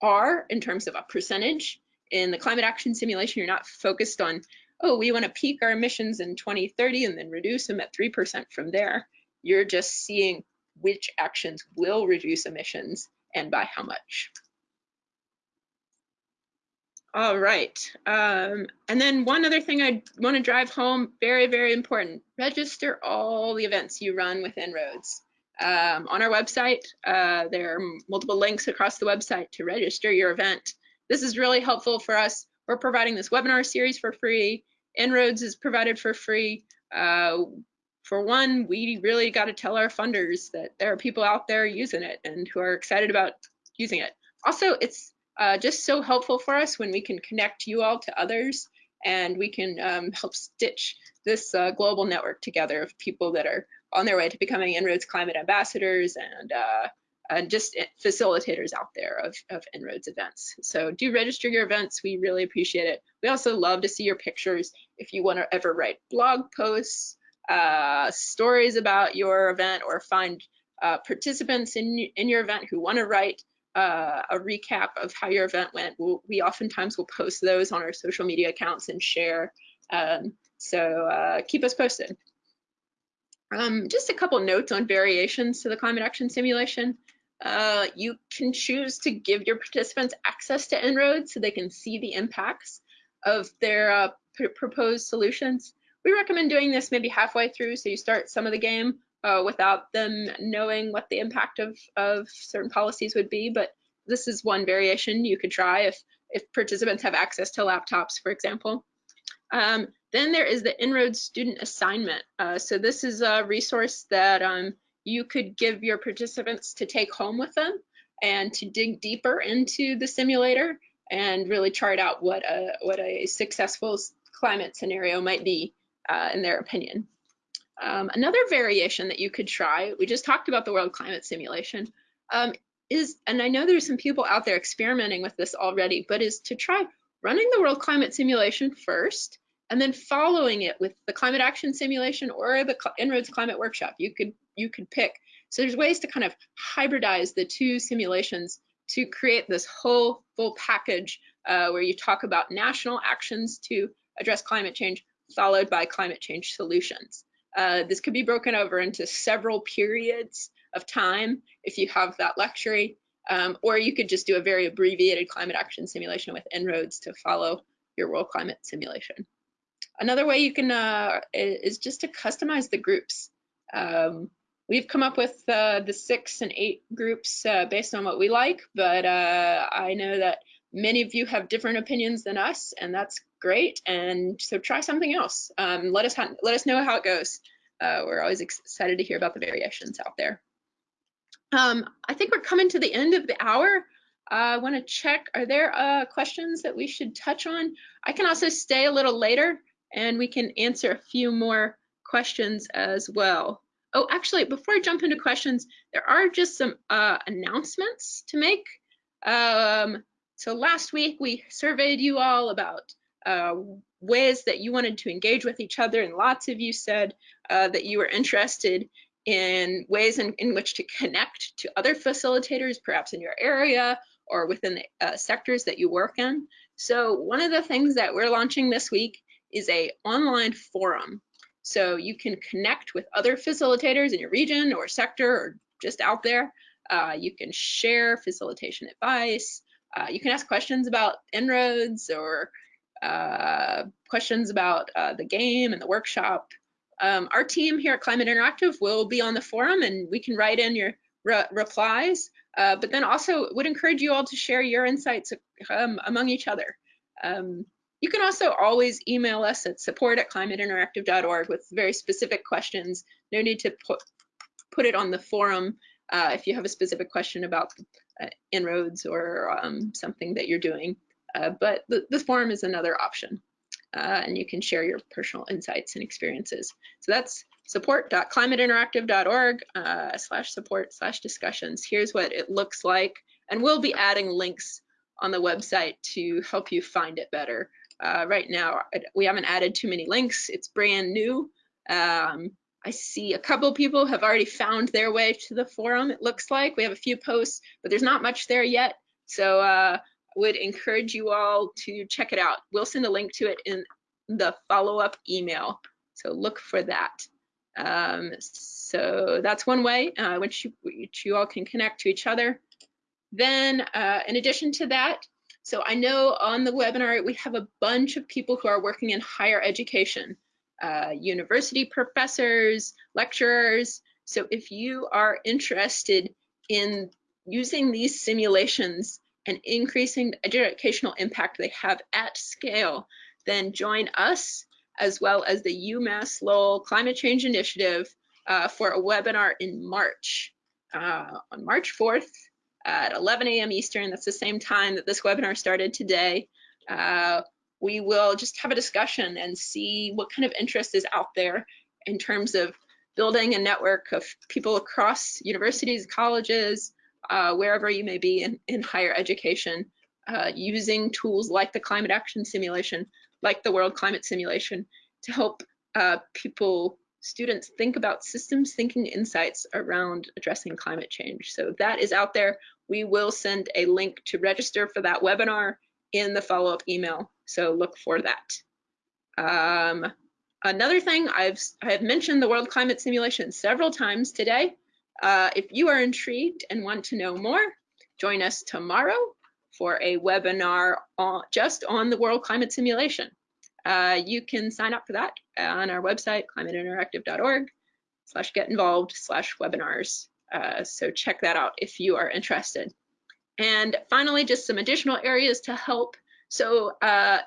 are in terms of a percentage. In the climate action simulation, you're not focused on, oh, we want to peak our emissions in 2030 and then reduce them at 3% from there. You're just seeing which actions will reduce emissions and by how much. All right. Um, and then one other thing I want to drive home, very, very important, register all the events you run with En-ROADS. Um, on our website, uh, there are multiple links across the website to register your event. This is really helpful for us. We're providing this webinar series for free. En-ROADS is provided for free. Uh, for one, we really got to tell our funders that there are people out there using it and who are excited about using it. Also, it's uh, just so helpful for us when we can connect you all to others and we can um, help stitch this uh, global network together of people that are on their way to becoming En-ROADS climate ambassadors and uh, and just facilitators out there of, of En-ROADS events. So do register your events. We really appreciate it. We also love to see your pictures. If you want to ever write blog posts, uh, stories about your event or find uh, participants in, in your event who want to write uh, a recap of how your event went, we'll, we oftentimes will post those on our social media accounts and share. Um, so uh, keep us posted. Um, just a couple notes on variations to the climate action simulation. Uh, you can choose to give your participants access to En-ROADS so they can see the impacts of their uh, proposed solutions. We recommend doing this maybe halfway through so you start some of the game uh, without them knowing what the impact of, of certain policies would be, but this is one variation you could try if, if participants have access to laptops, for example. Um, then there is the En-ROADS student assignment. Uh, so this is a resource that um, you could give your participants to take home with them and to dig deeper into the simulator and really chart out what a, what a successful climate scenario might be uh, in their opinion. Um, another variation that you could try, we just talked about the world climate simulation, um, is, and I know there's some people out there experimenting with this already, but is to try running the world climate simulation first and then following it with the climate action simulation or the En-ROADS climate workshop. You could you could pick. So there's ways to kind of hybridize the two simulations to create this whole full package uh, where you talk about national actions to address climate change followed by climate change solutions. Uh, this could be broken over into several periods of time if you have that luxury, um, or you could just do a very abbreviated climate action simulation with En-ROADS to follow your world climate simulation. Another way you can uh, is just to customize the groups. Um, we've come up with uh, the six and eight groups uh, based on what we like, but uh, I know that many of you have different opinions than us, and that's great. And so try something else. Um, let us let us know how it goes. Uh, we're always excited to hear about the variations out there. Um, I think we're coming to the end of the hour. I want to check, are there uh, questions that we should touch on? I can also stay a little later and we can answer a few more questions as well. Oh, actually, before I jump into questions, there are just some uh, announcements to make. Um, so last week we surveyed you all about uh, ways that you wanted to engage with each other, and lots of you said uh, that you were interested in ways in, in which to connect to other facilitators, perhaps in your area or within the uh, sectors that you work in. So one of the things that we're launching this week is a online forum. So you can connect with other facilitators in your region or sector or just out there. Uh, you can share facilitation advice. Uh, you can ask questions about En-ROADS or uh, questions about uh, the game and the workshop. Um, our team here at Climate Interactive will be on the forum and we can write in your re replies, uh, but then also would encourage you all to share your insights um, among each other. Um, you can also always email us at support at climateinteractive.org with very specific questions. No need to put, put it on the forum uh, if you have a specific question about uh, En-ROADS or um, something that you're doing. Uh, but the, the forum is another option. Uh, and you can share your personal insights and experiences. So that's support.climateinteractive.org uh, slash support slash discussions. Here's what it looks like. And we'll be adding links on the website to help you find it better. Uh, right now, we haven't added too many links. It's brand new. Um, I see a couple people have already found their way to the forum, it looks like. We have a few posts, but there's not much there yet. So uh, would encourage you all to check it out. We'll send a link to it in the follow-up email. So look for that. Um, so that's one way uh, which, you, which you all can connect to each other. Then uh, in addition to that, so I know on the webinar, we have a bunch of people who are working in higher education, uh, university professors, lecturers. So if you are interested in using these simulations and increasing the educational impact they have at scale, then join us as well as the UMass Lowell Climate Change Initiative uh, for a webinar in March. Uh, on March 4th at 11 a.m. Eastern, that's the same time that this webinar started today, uh, we will just have a discussion and see what kind of interest is out there in terms of building a network of people across universities, colleges, uh, wherever you may be in, in higher education, uh, using tools like the climate action simulation like the World Climate Simulation to help uh, people, students think about systems thinking insights around addressing climate change. So that is out there. We will send a link to register for that webinar in the follow-up email. So look for that. Um, another thing, I've I have mentioned the World Climate Simulation several times today. Uh, if you are intrigued and want to know more, join us tomorrow for a webinar on, just on the World Climate Simulation. Uh, you can sign up for that on our website, climateinteractive.org slash get involved slash webinars. Uh, so check that out if you are interested. And finally, just some additional areas to help. So uh,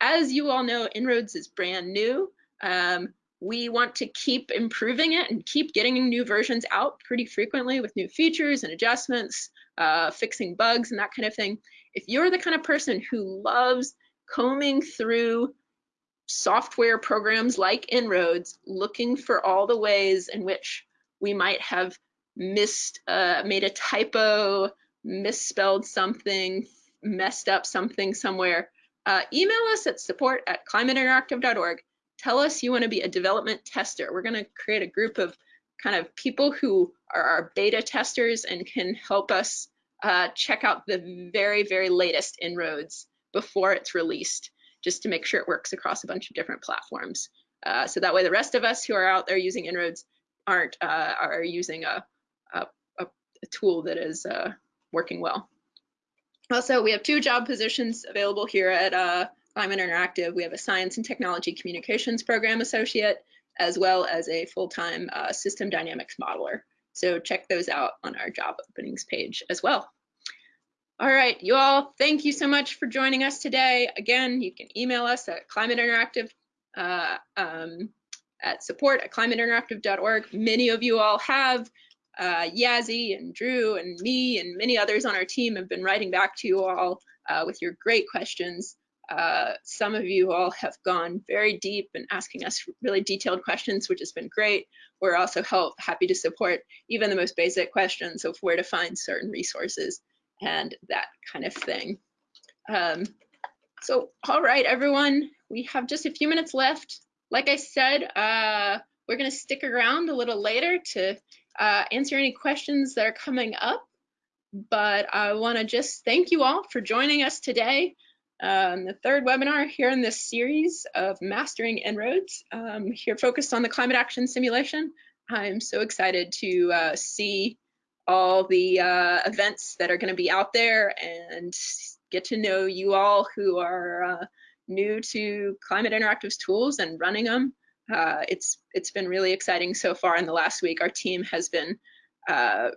as you all know, En-ROADS is brand new. Um, we want to keep improving it and keep getting new versions out pretty frequently with new features and adjustments, uh, fixing bugs and that kind of thing. If you're the kind of person who loves combing through software programs like En-ROADS, looking for all the ways in which we might have missed, uh, made a typo, misspelled something, messed up something somewhere, uh, email us at support at climateinteractive.org. Tell us you want to be a development tester. We're going to create a group of kind of people who are our beta testers and can help us uh, check out the very, very latest En-ROADS before it's released, just to make sure it works across a bunch of different platforms. Uh, so that way the rest of us who are out there using En-ROADS aren't uh, are using a, a, a, tool that is uh, working well. Also, we have two job positions available here at uh, Climate Interactive. We have a Science and Technology Communications Program Associate, as well as a full-time uh, System Dynamics Modeler. So check those out on our job openings page as well. All right, you all, thank you so much for joining us today. Again, you can email us at climate interactive uh, um, at support at climateinteractive.org. Many of you all have. Uh, Yazzie and Drew and me and many others on our team have been writing back to you all uh, with your great questions. Uh, some of you all have gone very deep and asking us really detailed questions, which has been great. We're also help, happy to support even the most basic questions of where to find certain resources and that kind of thing. Um, so, all right, everyone, we have just a few minutes left. Like I said, uh, we're going to stick around a little later to uh, answer any questions that are coming up. But I want to just thank you all for joining us today. Um, the third webinar here in this series of Mastering En-ROADS, um, here focused on the climate action simulation. I'm so excited to uh, see all the uh, events that are going to be out there and get to know you all who are uh, new to Climate Interactive's tools and running them. Uh, it's it's been really exciting so far in the last week. Our team has been uh,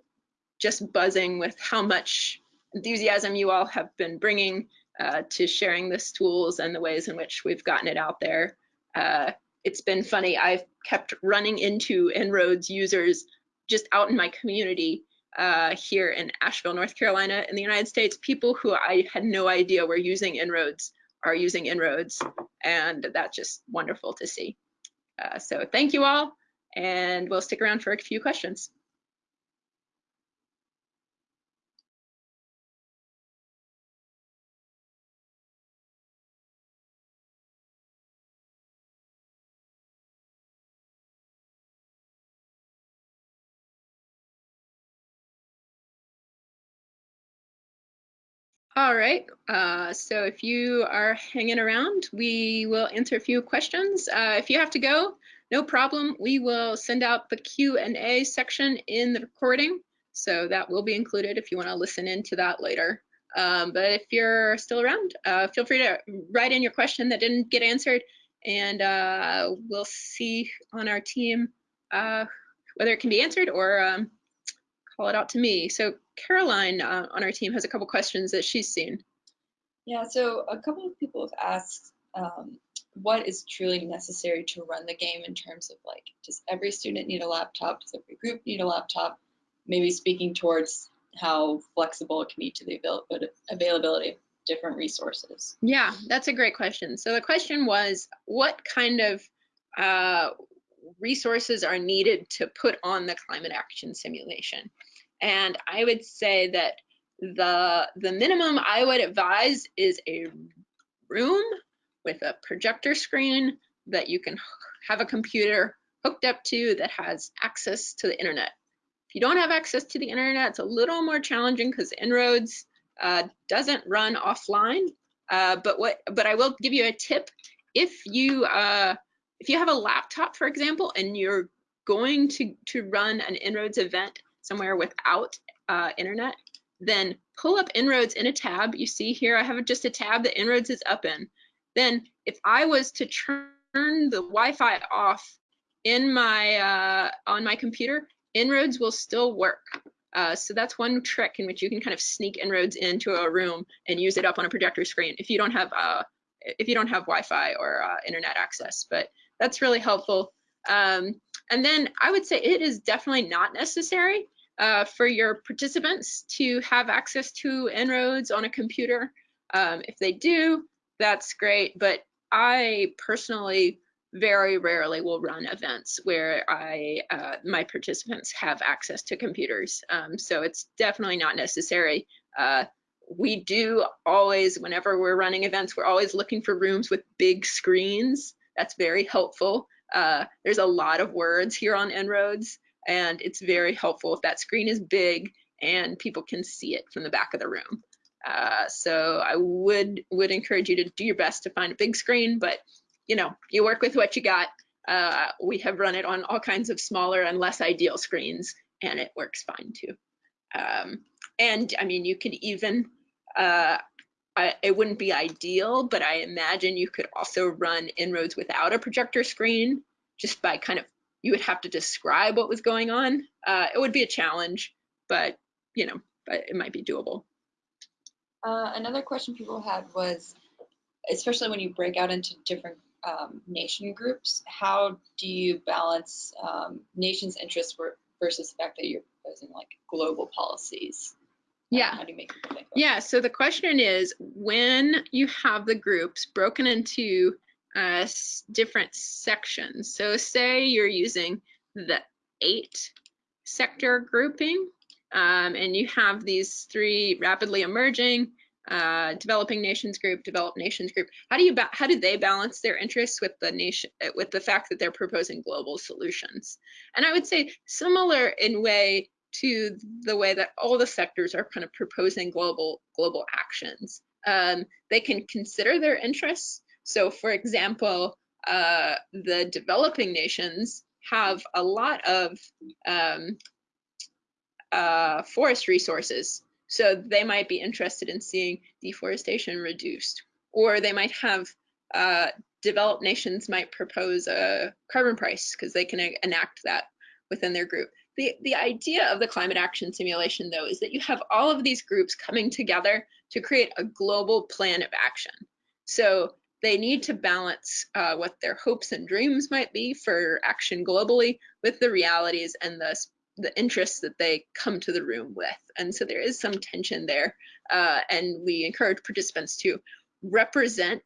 just buzzing with how much enthusiasm you all have been bringing uh, to sharing this tools and the ways in which we've gotten it out there. Uh, it's been funny. I've kept running into En-ROADS users just out in my community uh, here in Asheville, North Carolina, in the United States, people who I had no idea were using En-ROADS are using En-ROADS, and that's just wonderful to see. Uh, so thank you all, and we'll stick around for a few questions. All right, uh, so if you are hanging around, we will answer a few questions. Uh, if you have to go, no problem. We will send out the Q&A section in the recording, so that will be included if you want to listen into that later. Um, but if you're still around, uh, feel free to write in your question that didn't get answered, and uh, we'll see on our team uh, whether it can be answered or um, call it out to me. So Caroline uh, on our team has a couple questions that she's seen. Yeah, so a couple of people have asked um, what is truly necessary to run the game in terms of like, does every student need a laptop? Does every group need a laptop? Maybe speaking towards how flexible it can be to the availability of different resources. Yeah, that's a great question. So the question was, what kind of uh, resources are needed to put on the climate action simulation? And I would say that the, the minimum I would advise is a room with a projector screen that you can have a computer hooked up to that has access to the internet. If you don't have access to the internet, it's a little more challenging because En-ROADS uh, doesn't run offline. Uh, but what? But I will give you a tip. If you uh, if you have a laptop, for example, and you're going to to run an En-ROADS event somewhere without uh, internet, then pull up En-ROADS in a tab. You see here, I have just a tab that En-ROADS is up in. Then if I was to turn the Wi-Fi off in my uh, on my computer, En-ROADS will still work. Uh, so that's one trick in which you can kind of sneak En-ROADS into a room and use it up on a projector screen if you don't have uh, if you don't have Wi-Fi or uh, internet access. But that's really helpful. Um, and then I would say it is definitely not necessary uh, for your participants to have access to En-ROADS on a computer. Um, if they do, that's great, but I personally very rarely will run events where I uh, my participants have access to computers. Um, so it's definitely not necessary. Uh, we do always, whenever we're running events, we're always looking for rooms with big screens. That's very helpful. Uh, there's a lot of words here on En-ROADS and it's very helpful if that screen is big and people can see it from the back of the room. Uh, so I would would encourage you to do your best to find a big screen, but you know, you work with what you got. Uh, we have run it on all kinds of smaller and less ideal screens, and it works fine too. Um, and I mean, you could even, uh, I, it wouldn't be ideal, but I imagine you could also run En-ROADS without a projector screen, just by kind of you would have to describe what was going on. Uh, it would be a challenge, but you know, but it might be doable. Uh, another question people had was, especially when you break out into different um, nation groups, how do you balance um, nations' interests versus the fact that you're proposing like global policies? Yeah. How do you make people think? Yeah, so the question is when you have the groups broken into uh, different sections. So say you're using the eight sector grouping um, and you have these three rapidly emerging uh, developing nations group, developed nations group. How do you ba- how do they balance their interests with the nation with the fact that they're proposing global solutions? And I would say similar in way to the way that all the sectors are kind of proposing global global actions. Um, they can consider their interests. So, for example, uh, the developing nations have a lot of um, uh, forest resources, so they might be interested in seeing deforestation reduced, or they might have uh, developed nations might propose a carbon price because they can enact that within their group. The, the idea of the climate action simulation, though, is that you have all of these groups coming together to create a global plan of action. So they need to balance uh, what their hopes and dreams might be for action globally with the realities and the, the interests that they come to the room with. And so there is some tension there. Uh, and we encourage participants to represent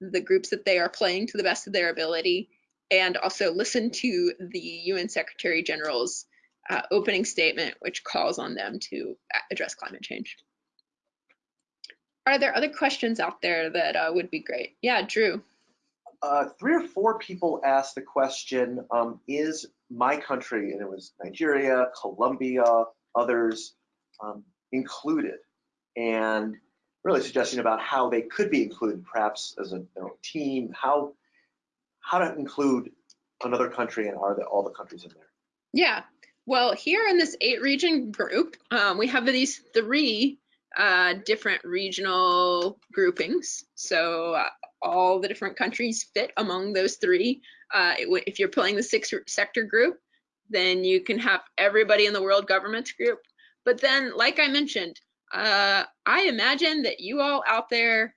the groups that they are playing to the best of their ability and also listen to the UN Secretary General's uh, opening statement, which calls on them to address climate change. Are there other questions out there that uh, would be great? Yeah, Drew. Uh, three or four people asked the question, um, is my country, and it was Nigeria, Colombia, others, um, included? And really suggesting about how they could be included, perhaps as a their own team, how, how to include another country and are the, all the countries in there? Yeah. Well, here in this eight region group, um, we have these three uh, different regional groupings. So uh, all the different countries fit among those three. Uh, if you're playing the six sector group, then you can have everybody in the world governments group. But then, like I mentioned, uh, I imagine that you all out there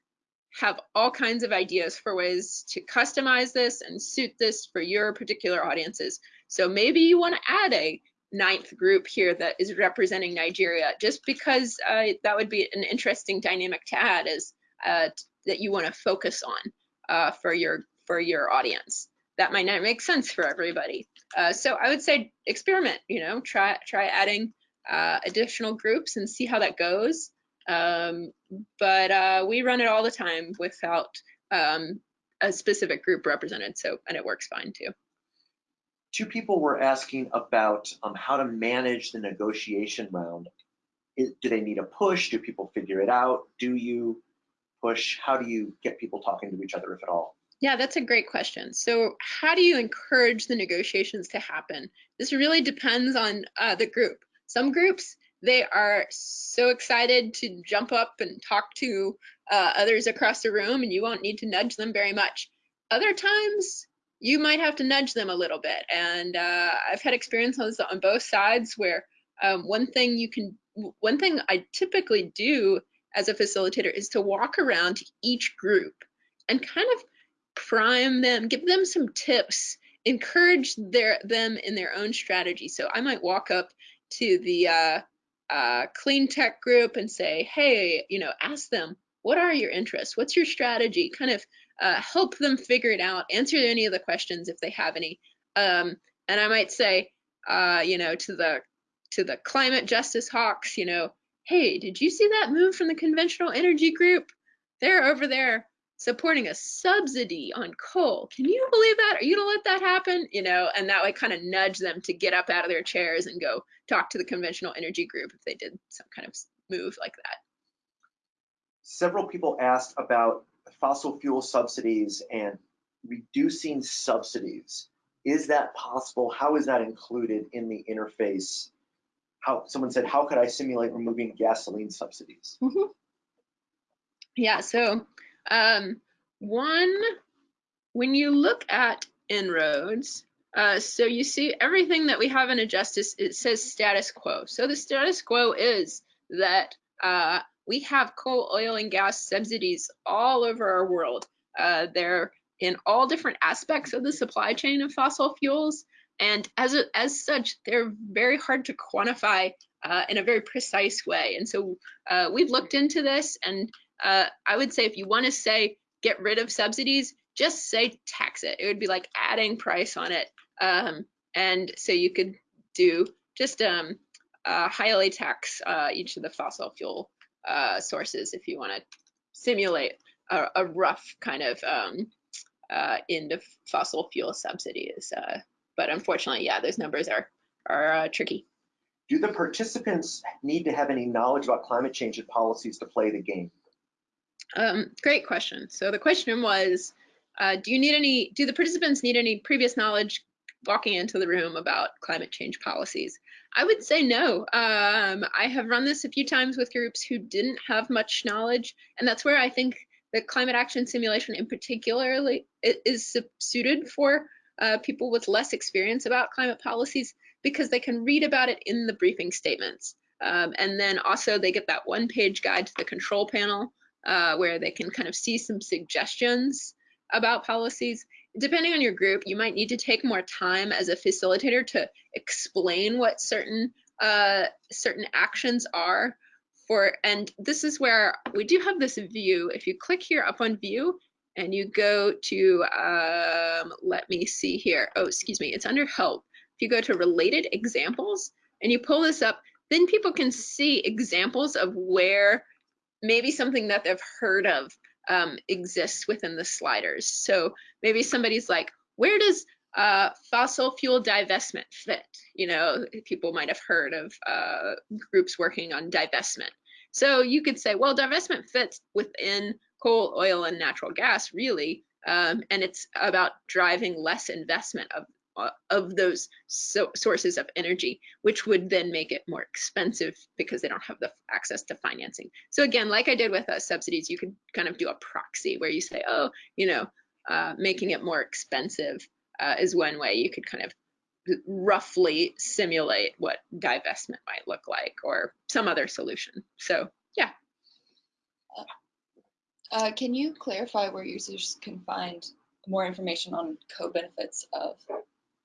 have all kinds of ideas for ways to customize this and suit this for your particular audiences. So maybe you want to add a ninth group here that is representing Nigeria, just because uh, that would be an interesting dynamic to add is uh, that you want to focus on uh, for your for your audience. That might not make sense for everybody. Uh, so I would say experiment. You know, try try adding uh, additional groups and see how that goes. Um, but uh, we run it all the time without um, a specific group represented. So and it works fine too. Two people were asking about um, how to manage the negotiation round. Do they need a push? Do people figure it out? Do you push? How do you get people talking to each other, if at all? Yeah, that's a great question. So, how do you encourage the negotiations to happen? This really depends on uh, the group. Some groups, they are so excited to jump up and talk to uh, others across the room, and you won't need to nudge them very much. Other times, you might have to nudge them a little bit. And uh, I've had experiences on both sides where um, one thing you can, one thing I typically do as a facilitator is to walk around to each group and kind of prime them, give them some tips, encourage their them in their own strategy. So I might walk up to the uh, uh, clean tech group and say, hey, you know, ask them, what are your interests? What's your strategy? Kind of uh, help them figure it out, answer any of the questions if they have any. Um, and I might say, uh, you know, to the to the climate justice hawks, you know, hey, did you see that move from the conventional energy group? They're over there supporting a subsidy on coal. Can you believe that? Are you gonna let that happen? You know, and that would kind of nudge them to get up out of their chairs and go talk to the conventional energy group if they did some kind of move like that. Several people asked about fossil fuel subsidies and reducing subsidies. Is that possible? How is that included in the interface? How, someone said, how could I simulate removing gasoline subsidies? Yeah, so um, one, when you look at En-ROADS, uh, so you see everything that we have in a justice, it says status quo. So the status quo is that uh, we have coal, oil, and gas subsidies all over our world. Uh, they're in all different aspects of the supply chain of fossil fuels. And as, a, as such, they're very hard to quantify uh, in a very precise way. And so uh, we've looked into this, and uh, I would say if you want to say get rid of subsidies, just say tax it. It would be like adding price on it. Um, and so you could do just um, uh, highly tax uh, each of the fossil fuel uh, sources if you want to simulate a, a, rough kind of um, uh, end of fossil fuel subsidies. Uh, but unfortunately, yeah, those numbers are are uh, tricky. Do the participants need to have any knowledge about climate change and policies to play the game? Um, great question. So the question was, uh, do you need any, do the participants need any previous knowledge walking into the room about climate change policies? I would say no. Um, I have run this a few times with groups who didn't have much knowledge, and that's where I think the climate action simulation in particularly is suited for uh, people with less experience about climate policies because they can read about it in the briefing statements. Um, and then also they get that one page guide to the control panel uh, where they can kind of see some suggestions about policies. Depending on your group, you might need to take more time as a facilitator to explain what certain uh, certain actions are for, and this is where we do have this view. If you click here up on view and you go to, um, let me see here. Oh, excuse me, it's under help. If you go to related examples and you pull this up, then people can see examples of where maybe something that they've heard of um, exists within the sliders. So maybe somebody's like, where does uh, fossil fuel divestment fit? You know, people might have heard of uh, groups working on divestment. So you could say, well, divestment fits within coal, oil, and natural gas, really, um, and it's about driving less investment of of those so sources of energy, which would then make it more expensive because they don't have the access to financing. So again, like I did with uh, subsidies, you could kind of do a proxy where you say, oh, you know, uh, making it more expensive uh, is one way you could kind of roughly simulate what divestment might look like or some other solution. So yeah. Uh, can you clarify where users can find more information on co-benefits of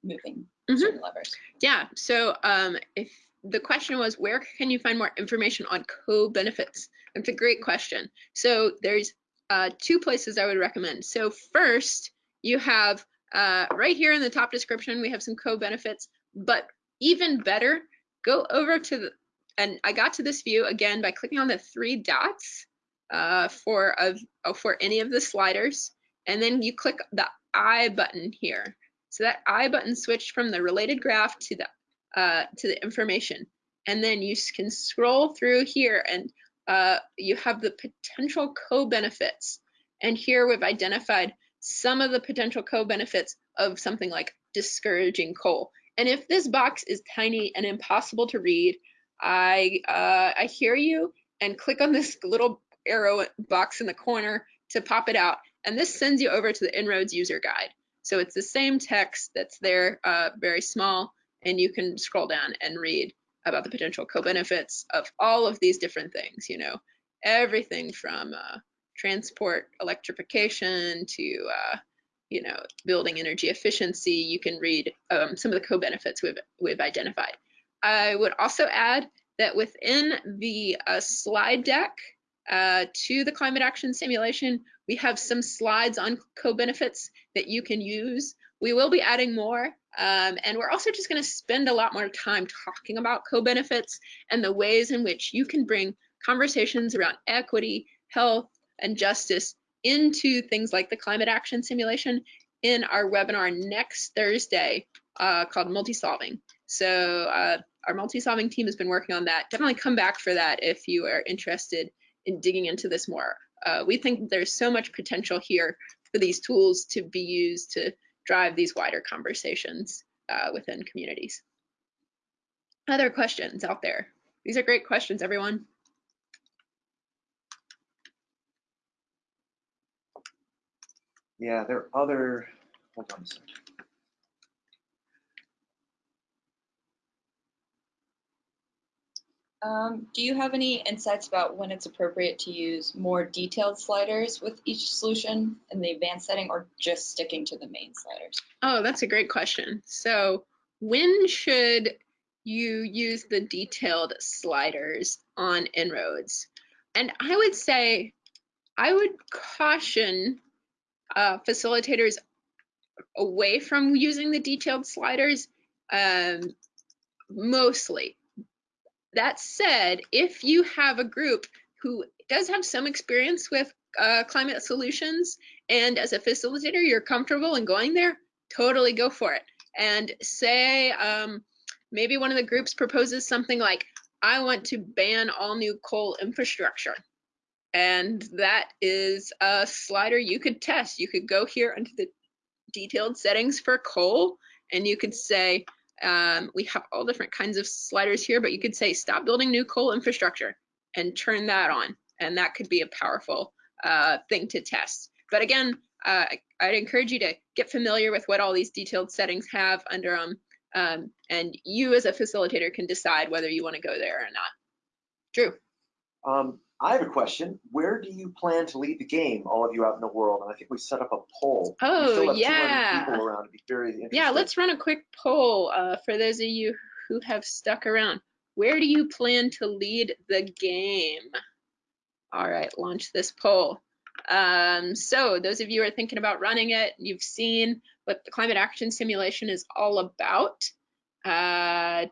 moving Mhm. certain levers. Yeah, so um, if the question was where can you find more information on co-benefits? That's a great question. So there's uh, two places I would recommend. So first, you have uh, right here in the top description, we have some co-benefits, but even better, go over to the, and I got to this view again by clicking on the three dots uh, for, of, for any of the sliders, and then you click the I button here. So that I button switched from the related graph to the uh, to the information. And then you can scroll through here and uh, you have the potential co-benefits. And here we've identified some of the potential co-benefits of something like discouraging coal. And if this box is tiny and impossible to read, I, uh, I hear you and click on this little arrow box in the corner to pop it out. And this sends you over to the En-ROADS user guide. So it's the same text that's there, uh, very small, and you can scroll down and read about the potential co-benefits of all of these different things, you know, everything from uh, transport electrification to, uh, you know, building energy efficiency. You can read um, some of the co-benefits we've, we've identified. I would also add that within the uh, slide deck uh, to the climate action simulation, we have some slides on co-benefits that you can use. We will be adding more, um, and we're also just going to spend a lot more time talking about co-benefits and the ways in which you can bring conversations around equity, health, and justice into things like the climate action simulation in our webinar next Thursday uh, called Multi-Solving. So uh, our multi-solving team has been working on that. Definitely come back for that if you are interested in digging into this more. Uh, we think there's so much potential here for these tools to be used to drive these wider conversations uh, within communities. Other questions out there? These are great questions, everyone. Yeah, there are other, hold on a second. Um, do you have any insights about when it's appropriate to use more detailed sliders with each solution in the advanced setting or just sticking to the main sliders? Oh, that's a great question. So when should you use the detailed sliders on En-ROADS? And I would say, I would caution uh, facilitators away from using the detailed sliders um, mostly. That said, if you have a group who does have some experience with uh, climate solutions, and as a facilitator, you're comfortable in going there, totally go for it. And say um, maybe one of the groups proposes something like, I want to ban all new coal infrastructure. And that is a slider you could test. You could go here under the detailed settings for coal, and you could say, um, we have all different kinds of sliders here, but you could say stop building new coal infrastructure and turn that on. And that could be a powerful uh, thing to test. But again, uh, I'd encourage you to get familiar with what all these detailed settings have under them. Um, and you as a facilitator can decide whether you want to go there or not. Drew. Um, I have a question. Where do you plan to lead the game, all of you out in the world? And I think we set up a poll. Oh, yeah. People around. It'd be very interesting. Yeah, let's run a quick poll uh, for those of you who have stuck around. Where do you plan to lead the game? All right, launch this poll. Um, so those of you who are thinking about running it, you've seen what the climate action simulation is all about. Uh,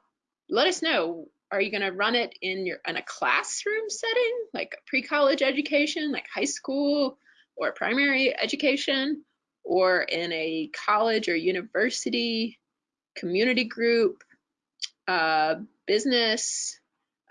let us know. Are you going to run it in your in a classroom setting, like pre-college education, like high school or primary education, or in a college or university, community group, uh, business?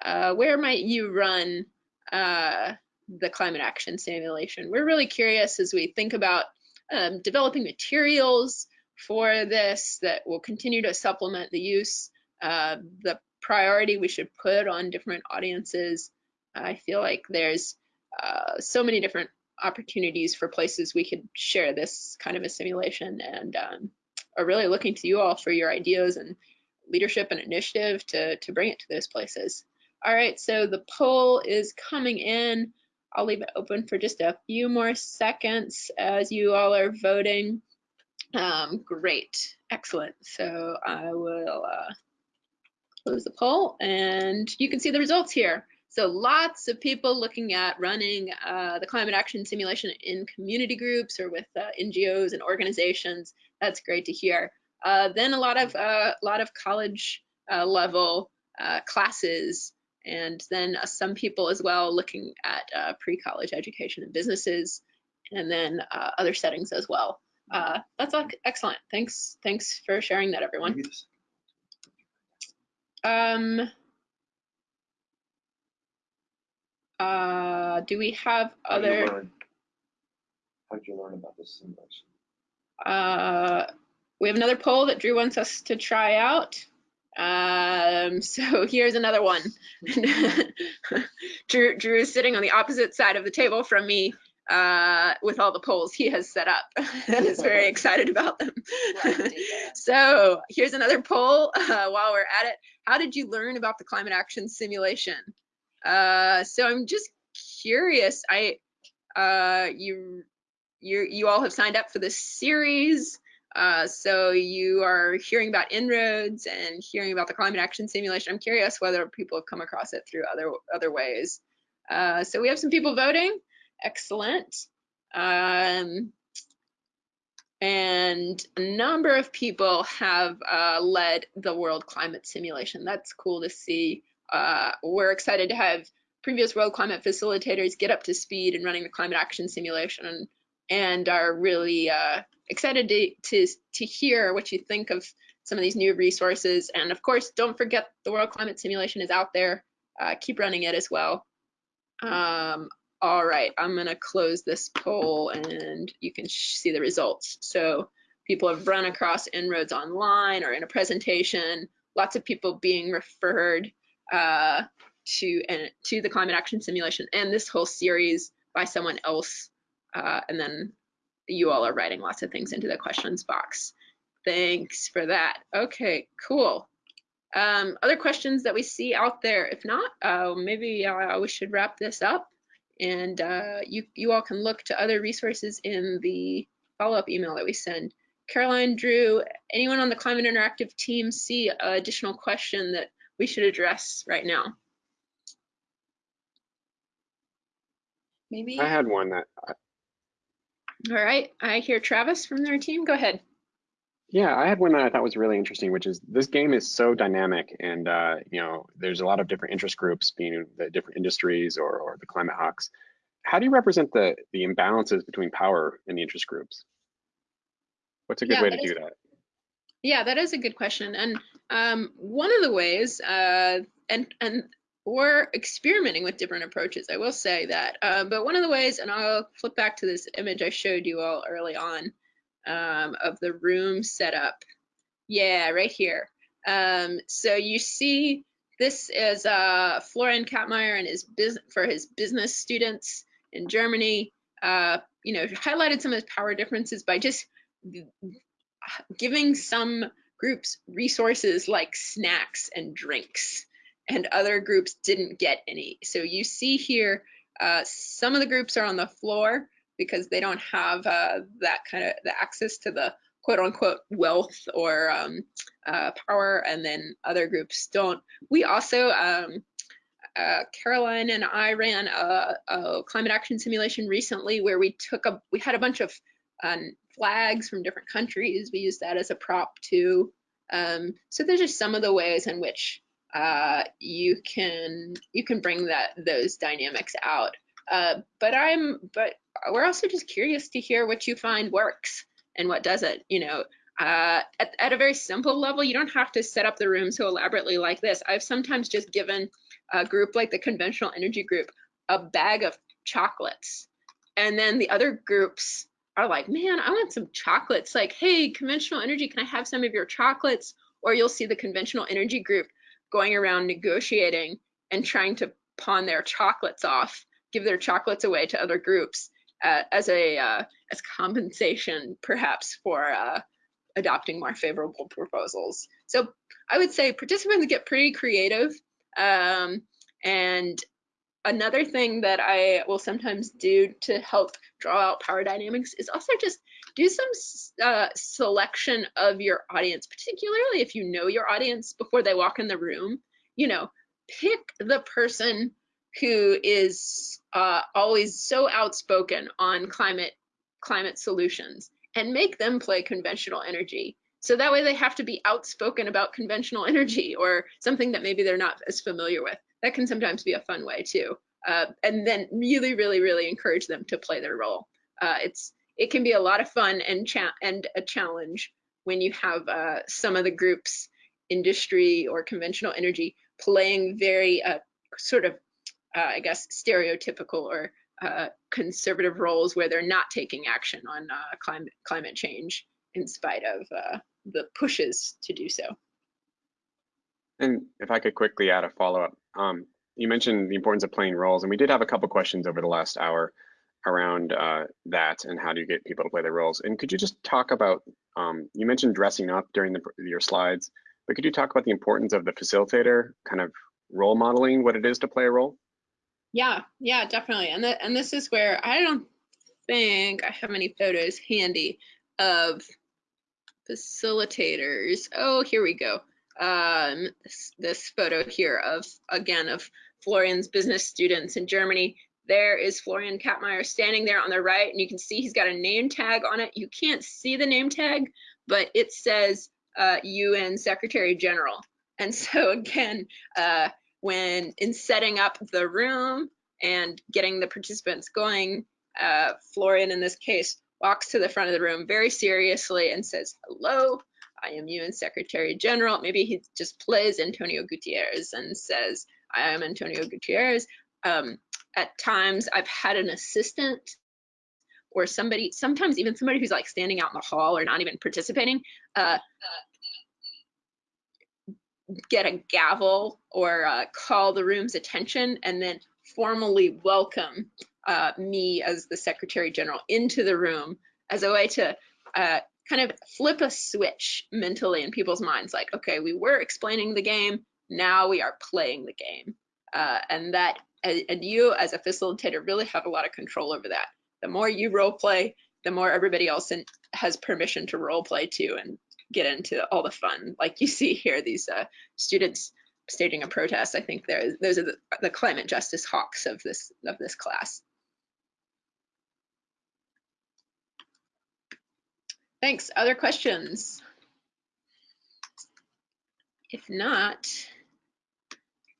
Uh, where might you run uh, the climate action simulation? We're really curious as we think about um, developing materials for this that will continue to supplement the use. Uh, the priority we should put on different audiences. I feel like there's uh, so many different opportunities for places we could share this kind of a simulation and um, are really looking to you all for your ideas and leadership and initiative to, to bring it to those places. All right, so the poll is coming in. I'll leave it open for just a few more seconds as you all are voting. Um, great, excellent. So I will uh, close the poll and you can see the results here. So lots of people looking at running uh, the climate action simulation in community groups or with uh, NGOs and organizations. That's great to hear. Uh, then a lot of uh, lot of college uh, level uh, classes, and then some people as well looking at pre-college education and businesses, and then other settings as well. that's excellent. Thanks. Thanks for sharing that, everyone. Maybe this- Um, uh, do we have How did you other. How did you learn about this simulation? uh, we have another poll that Drew wants us to try out. Um, so here's another one. Drew, Drew is sitting on the opposite side of the table from me uh, with all the polls he has set up and is very excited about them. Love to do that. so here's another poll uh, while we're at it. How did you learn about the climate action simulation? Uh, so I'm just curious. I uh, you you you all have signed up for this series. Uh, so you are hearing about En-ROADS and hearing about the climate action simulation. I'm curious whether people have come across it through other other ways. Uh, so we have some people voting. Excellent. Um, and a number of people have uh, led the world climate simulation. That's cool to see. Uh, we're excited to have previous world climate facilitators get up to speed in running the climate action simulation and, are really uh, excited to, to, to hear what you think of some of these new resources. And of course, don't forget the world climate simulation is out there. Uh, keep running it as well. Um, all right, I'm gonna close this poll and you can see the results. So people have run across En-ROADS online or in a presentation, lots of people being referred uh, to and to the climate action simulation and this whole series by someone else. Uh, and then you all are writing lots of things into the questions box. Thanks for that. Okay, cool. Um, other questions that we see out there? If not, uh, maybe uh, we should wrap this up. And uh, you, you all can look to other resources in the follow-up email that we send. Caroline, Drew, anyone on the Climate Interactive team see an additional question that we should address right now? Maybe I had one that, I- All right, I hear Travis from their team. Go ahead. Yeah, I had one that I thought was really interesting, which is this game is so dynamic and, uh, you know, there's a lot of different interest groups being the different industries or, or the climate hawks. How do you represent the, the imbalances between power in the interest groups? What's a good Yeah, way to is- do that? Yeah, that is a good question. And um, one of the ways, uh, and and we're experimenting with different approaches. I will say that. Uh, but one of the ways, and I'll flip back to this image I showed you all early on um, of the room setup. Yeah, right here. Um, so you see, this is uh, Florian Kapmeier and his business for his business students in Germany. Uh, you know, highlighted some of his power differences by just giving some groups resources like snacks and drinks and other groups didn't get any. So you see here, uh, some of the groups are on the floor because they don't have uh, that kind of the access to the quote unquote wealth or um, uh, power, and then other groups don't. We also, um, uh, Caroline and I ran a, a climate action simulation recently where we took a, we had a bunch of um, flags from different countries. We used that as a prop too. Um, so there's just some of the ways in which uh, you can you can bring that those dynamics out. Uh, but I'm but we're also just curious to hear what you find works and what doesn't. You know, uh, at, at a very simple level, you don't have to set up the room so elaborately like this. I've sometimes just given a group like the conventional energy group a bag of chocolates, and then the other groups are like, man, I want some chocolates. Like, hey, conventional energy, can I have some of your chocolates? Or you'll see the conventional energy group going around negotiating and trying to pawn their chocolates off, give their chocolates away to other groups uh, as a uh, as compensation, perhaps for uh, adopting more favorable proposals. So I would say participants get pretty creative. Um, and another thing that I will sometimes do to help draw out power dynamics is also just do some uh, selection of your audience, particularly if you know your audience before they walk in the room. You know, pick the person who is uh, always so outspoken on climate climate solutions and make them play conventional energy. So that way they have to be outspoken about conventional energy or something that maybe they're not as familiar with. That can sometimes be a fun way too. Uh, and then really, really, really encourage them to play their role. Uh, it's it can be a lot of fun and and a challenge when you have uh, some of the groups, industry or conventional energy, playing very uh, sort of, uh, I guess, stereotypical or uh, conservative roles where they're not taking action on climate climate change in spite of the pushes to do so. And if I could quickly add a follow-up, um, you mentioned the importance of playing roles, and we did have a couple questions over the last hour around uh, that and how do you get people to play their roles. And could you just talk about, um, you mentioned dressing up during the, your slides, but could you talk about the importance of the facilitator kind of role modeling what it is to play a role? Yeah, yeah, definitely. And, the, and this is where I don't think I have any photos handy of facilitators. Oh, here we go. Um, this, this photo here of, again, of Florian's business students in Germany. There is Florian Kapmeier standing there on the right, and you can see he's got a name tag on it. You can't see the name tag, but it says uh, UN Secretary General. And so again, uh, when in setting up the room and getting the participants going, uh, Florian in this case walks to the front of the room very seriously and says, hello, I am UN Secretary General. Maybe he just plays Antonio Guterres and says, I am Antonio Guterres. Um, at times I've had an assistant or somebody, sometimes even somebody who's like standing out in the hall or not even participating, uh, get a gavel or uh, call the room's attention and then formally welcome uh, me as the Secretary General into the room as a way to uh, kind of flip a switch mentally in people's minds like okay we were explaining the game now we are playing the game. Uh, and that and, you as a facilitator really have a lot of control over that. The more you role play the more everybody else in, has permission to role play too and get into all the fun like you see here these uh, students staging a protest i think there those are the, the climate justice hawks of this of this class Thanks. Other questions? If not,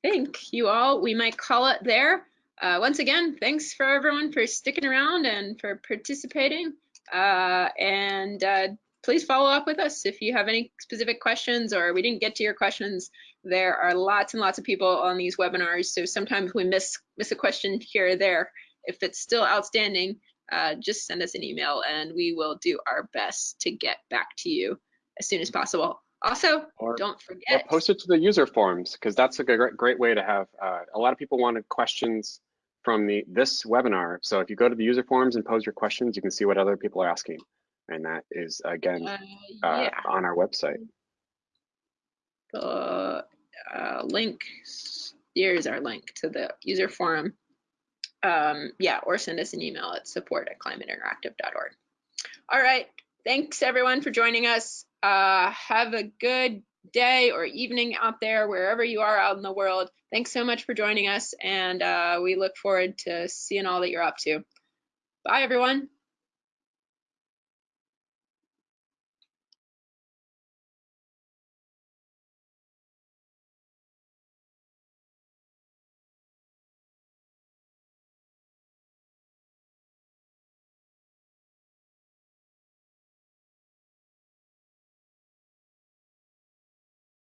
I think you all, we might call it there. Uh, once again, thanks for everyone for sticking around and for participating. Uh, and uh, please follow up with us if you have any specific questions or we didn't get to your questions. There are lots and lots of people on these webinars, so sometimes we miss miss a question here or there. If it's still outstanding, uh, just send us an email and we will do our best to get back to you as soon as possible. Also, Or- don't Or forget, post it to the user forums because that's a great, great way to have. Uh, a lot of people wanted questions from the this webinar. So if you go to the user forums and pose your questions, you can see what other people are asking, and that is again uh, uh, on our website. the uh, link, here's our link to the user forum. Um, yeah, or send us an email at support at climateinteractive.org. All right, thanks everyone for joining us. Uh, have a good day or evening out there, wherever you are out in the world. Thanks so much for joining us, and uh, we look forward to seeing all that you're up to. Bye, everyone.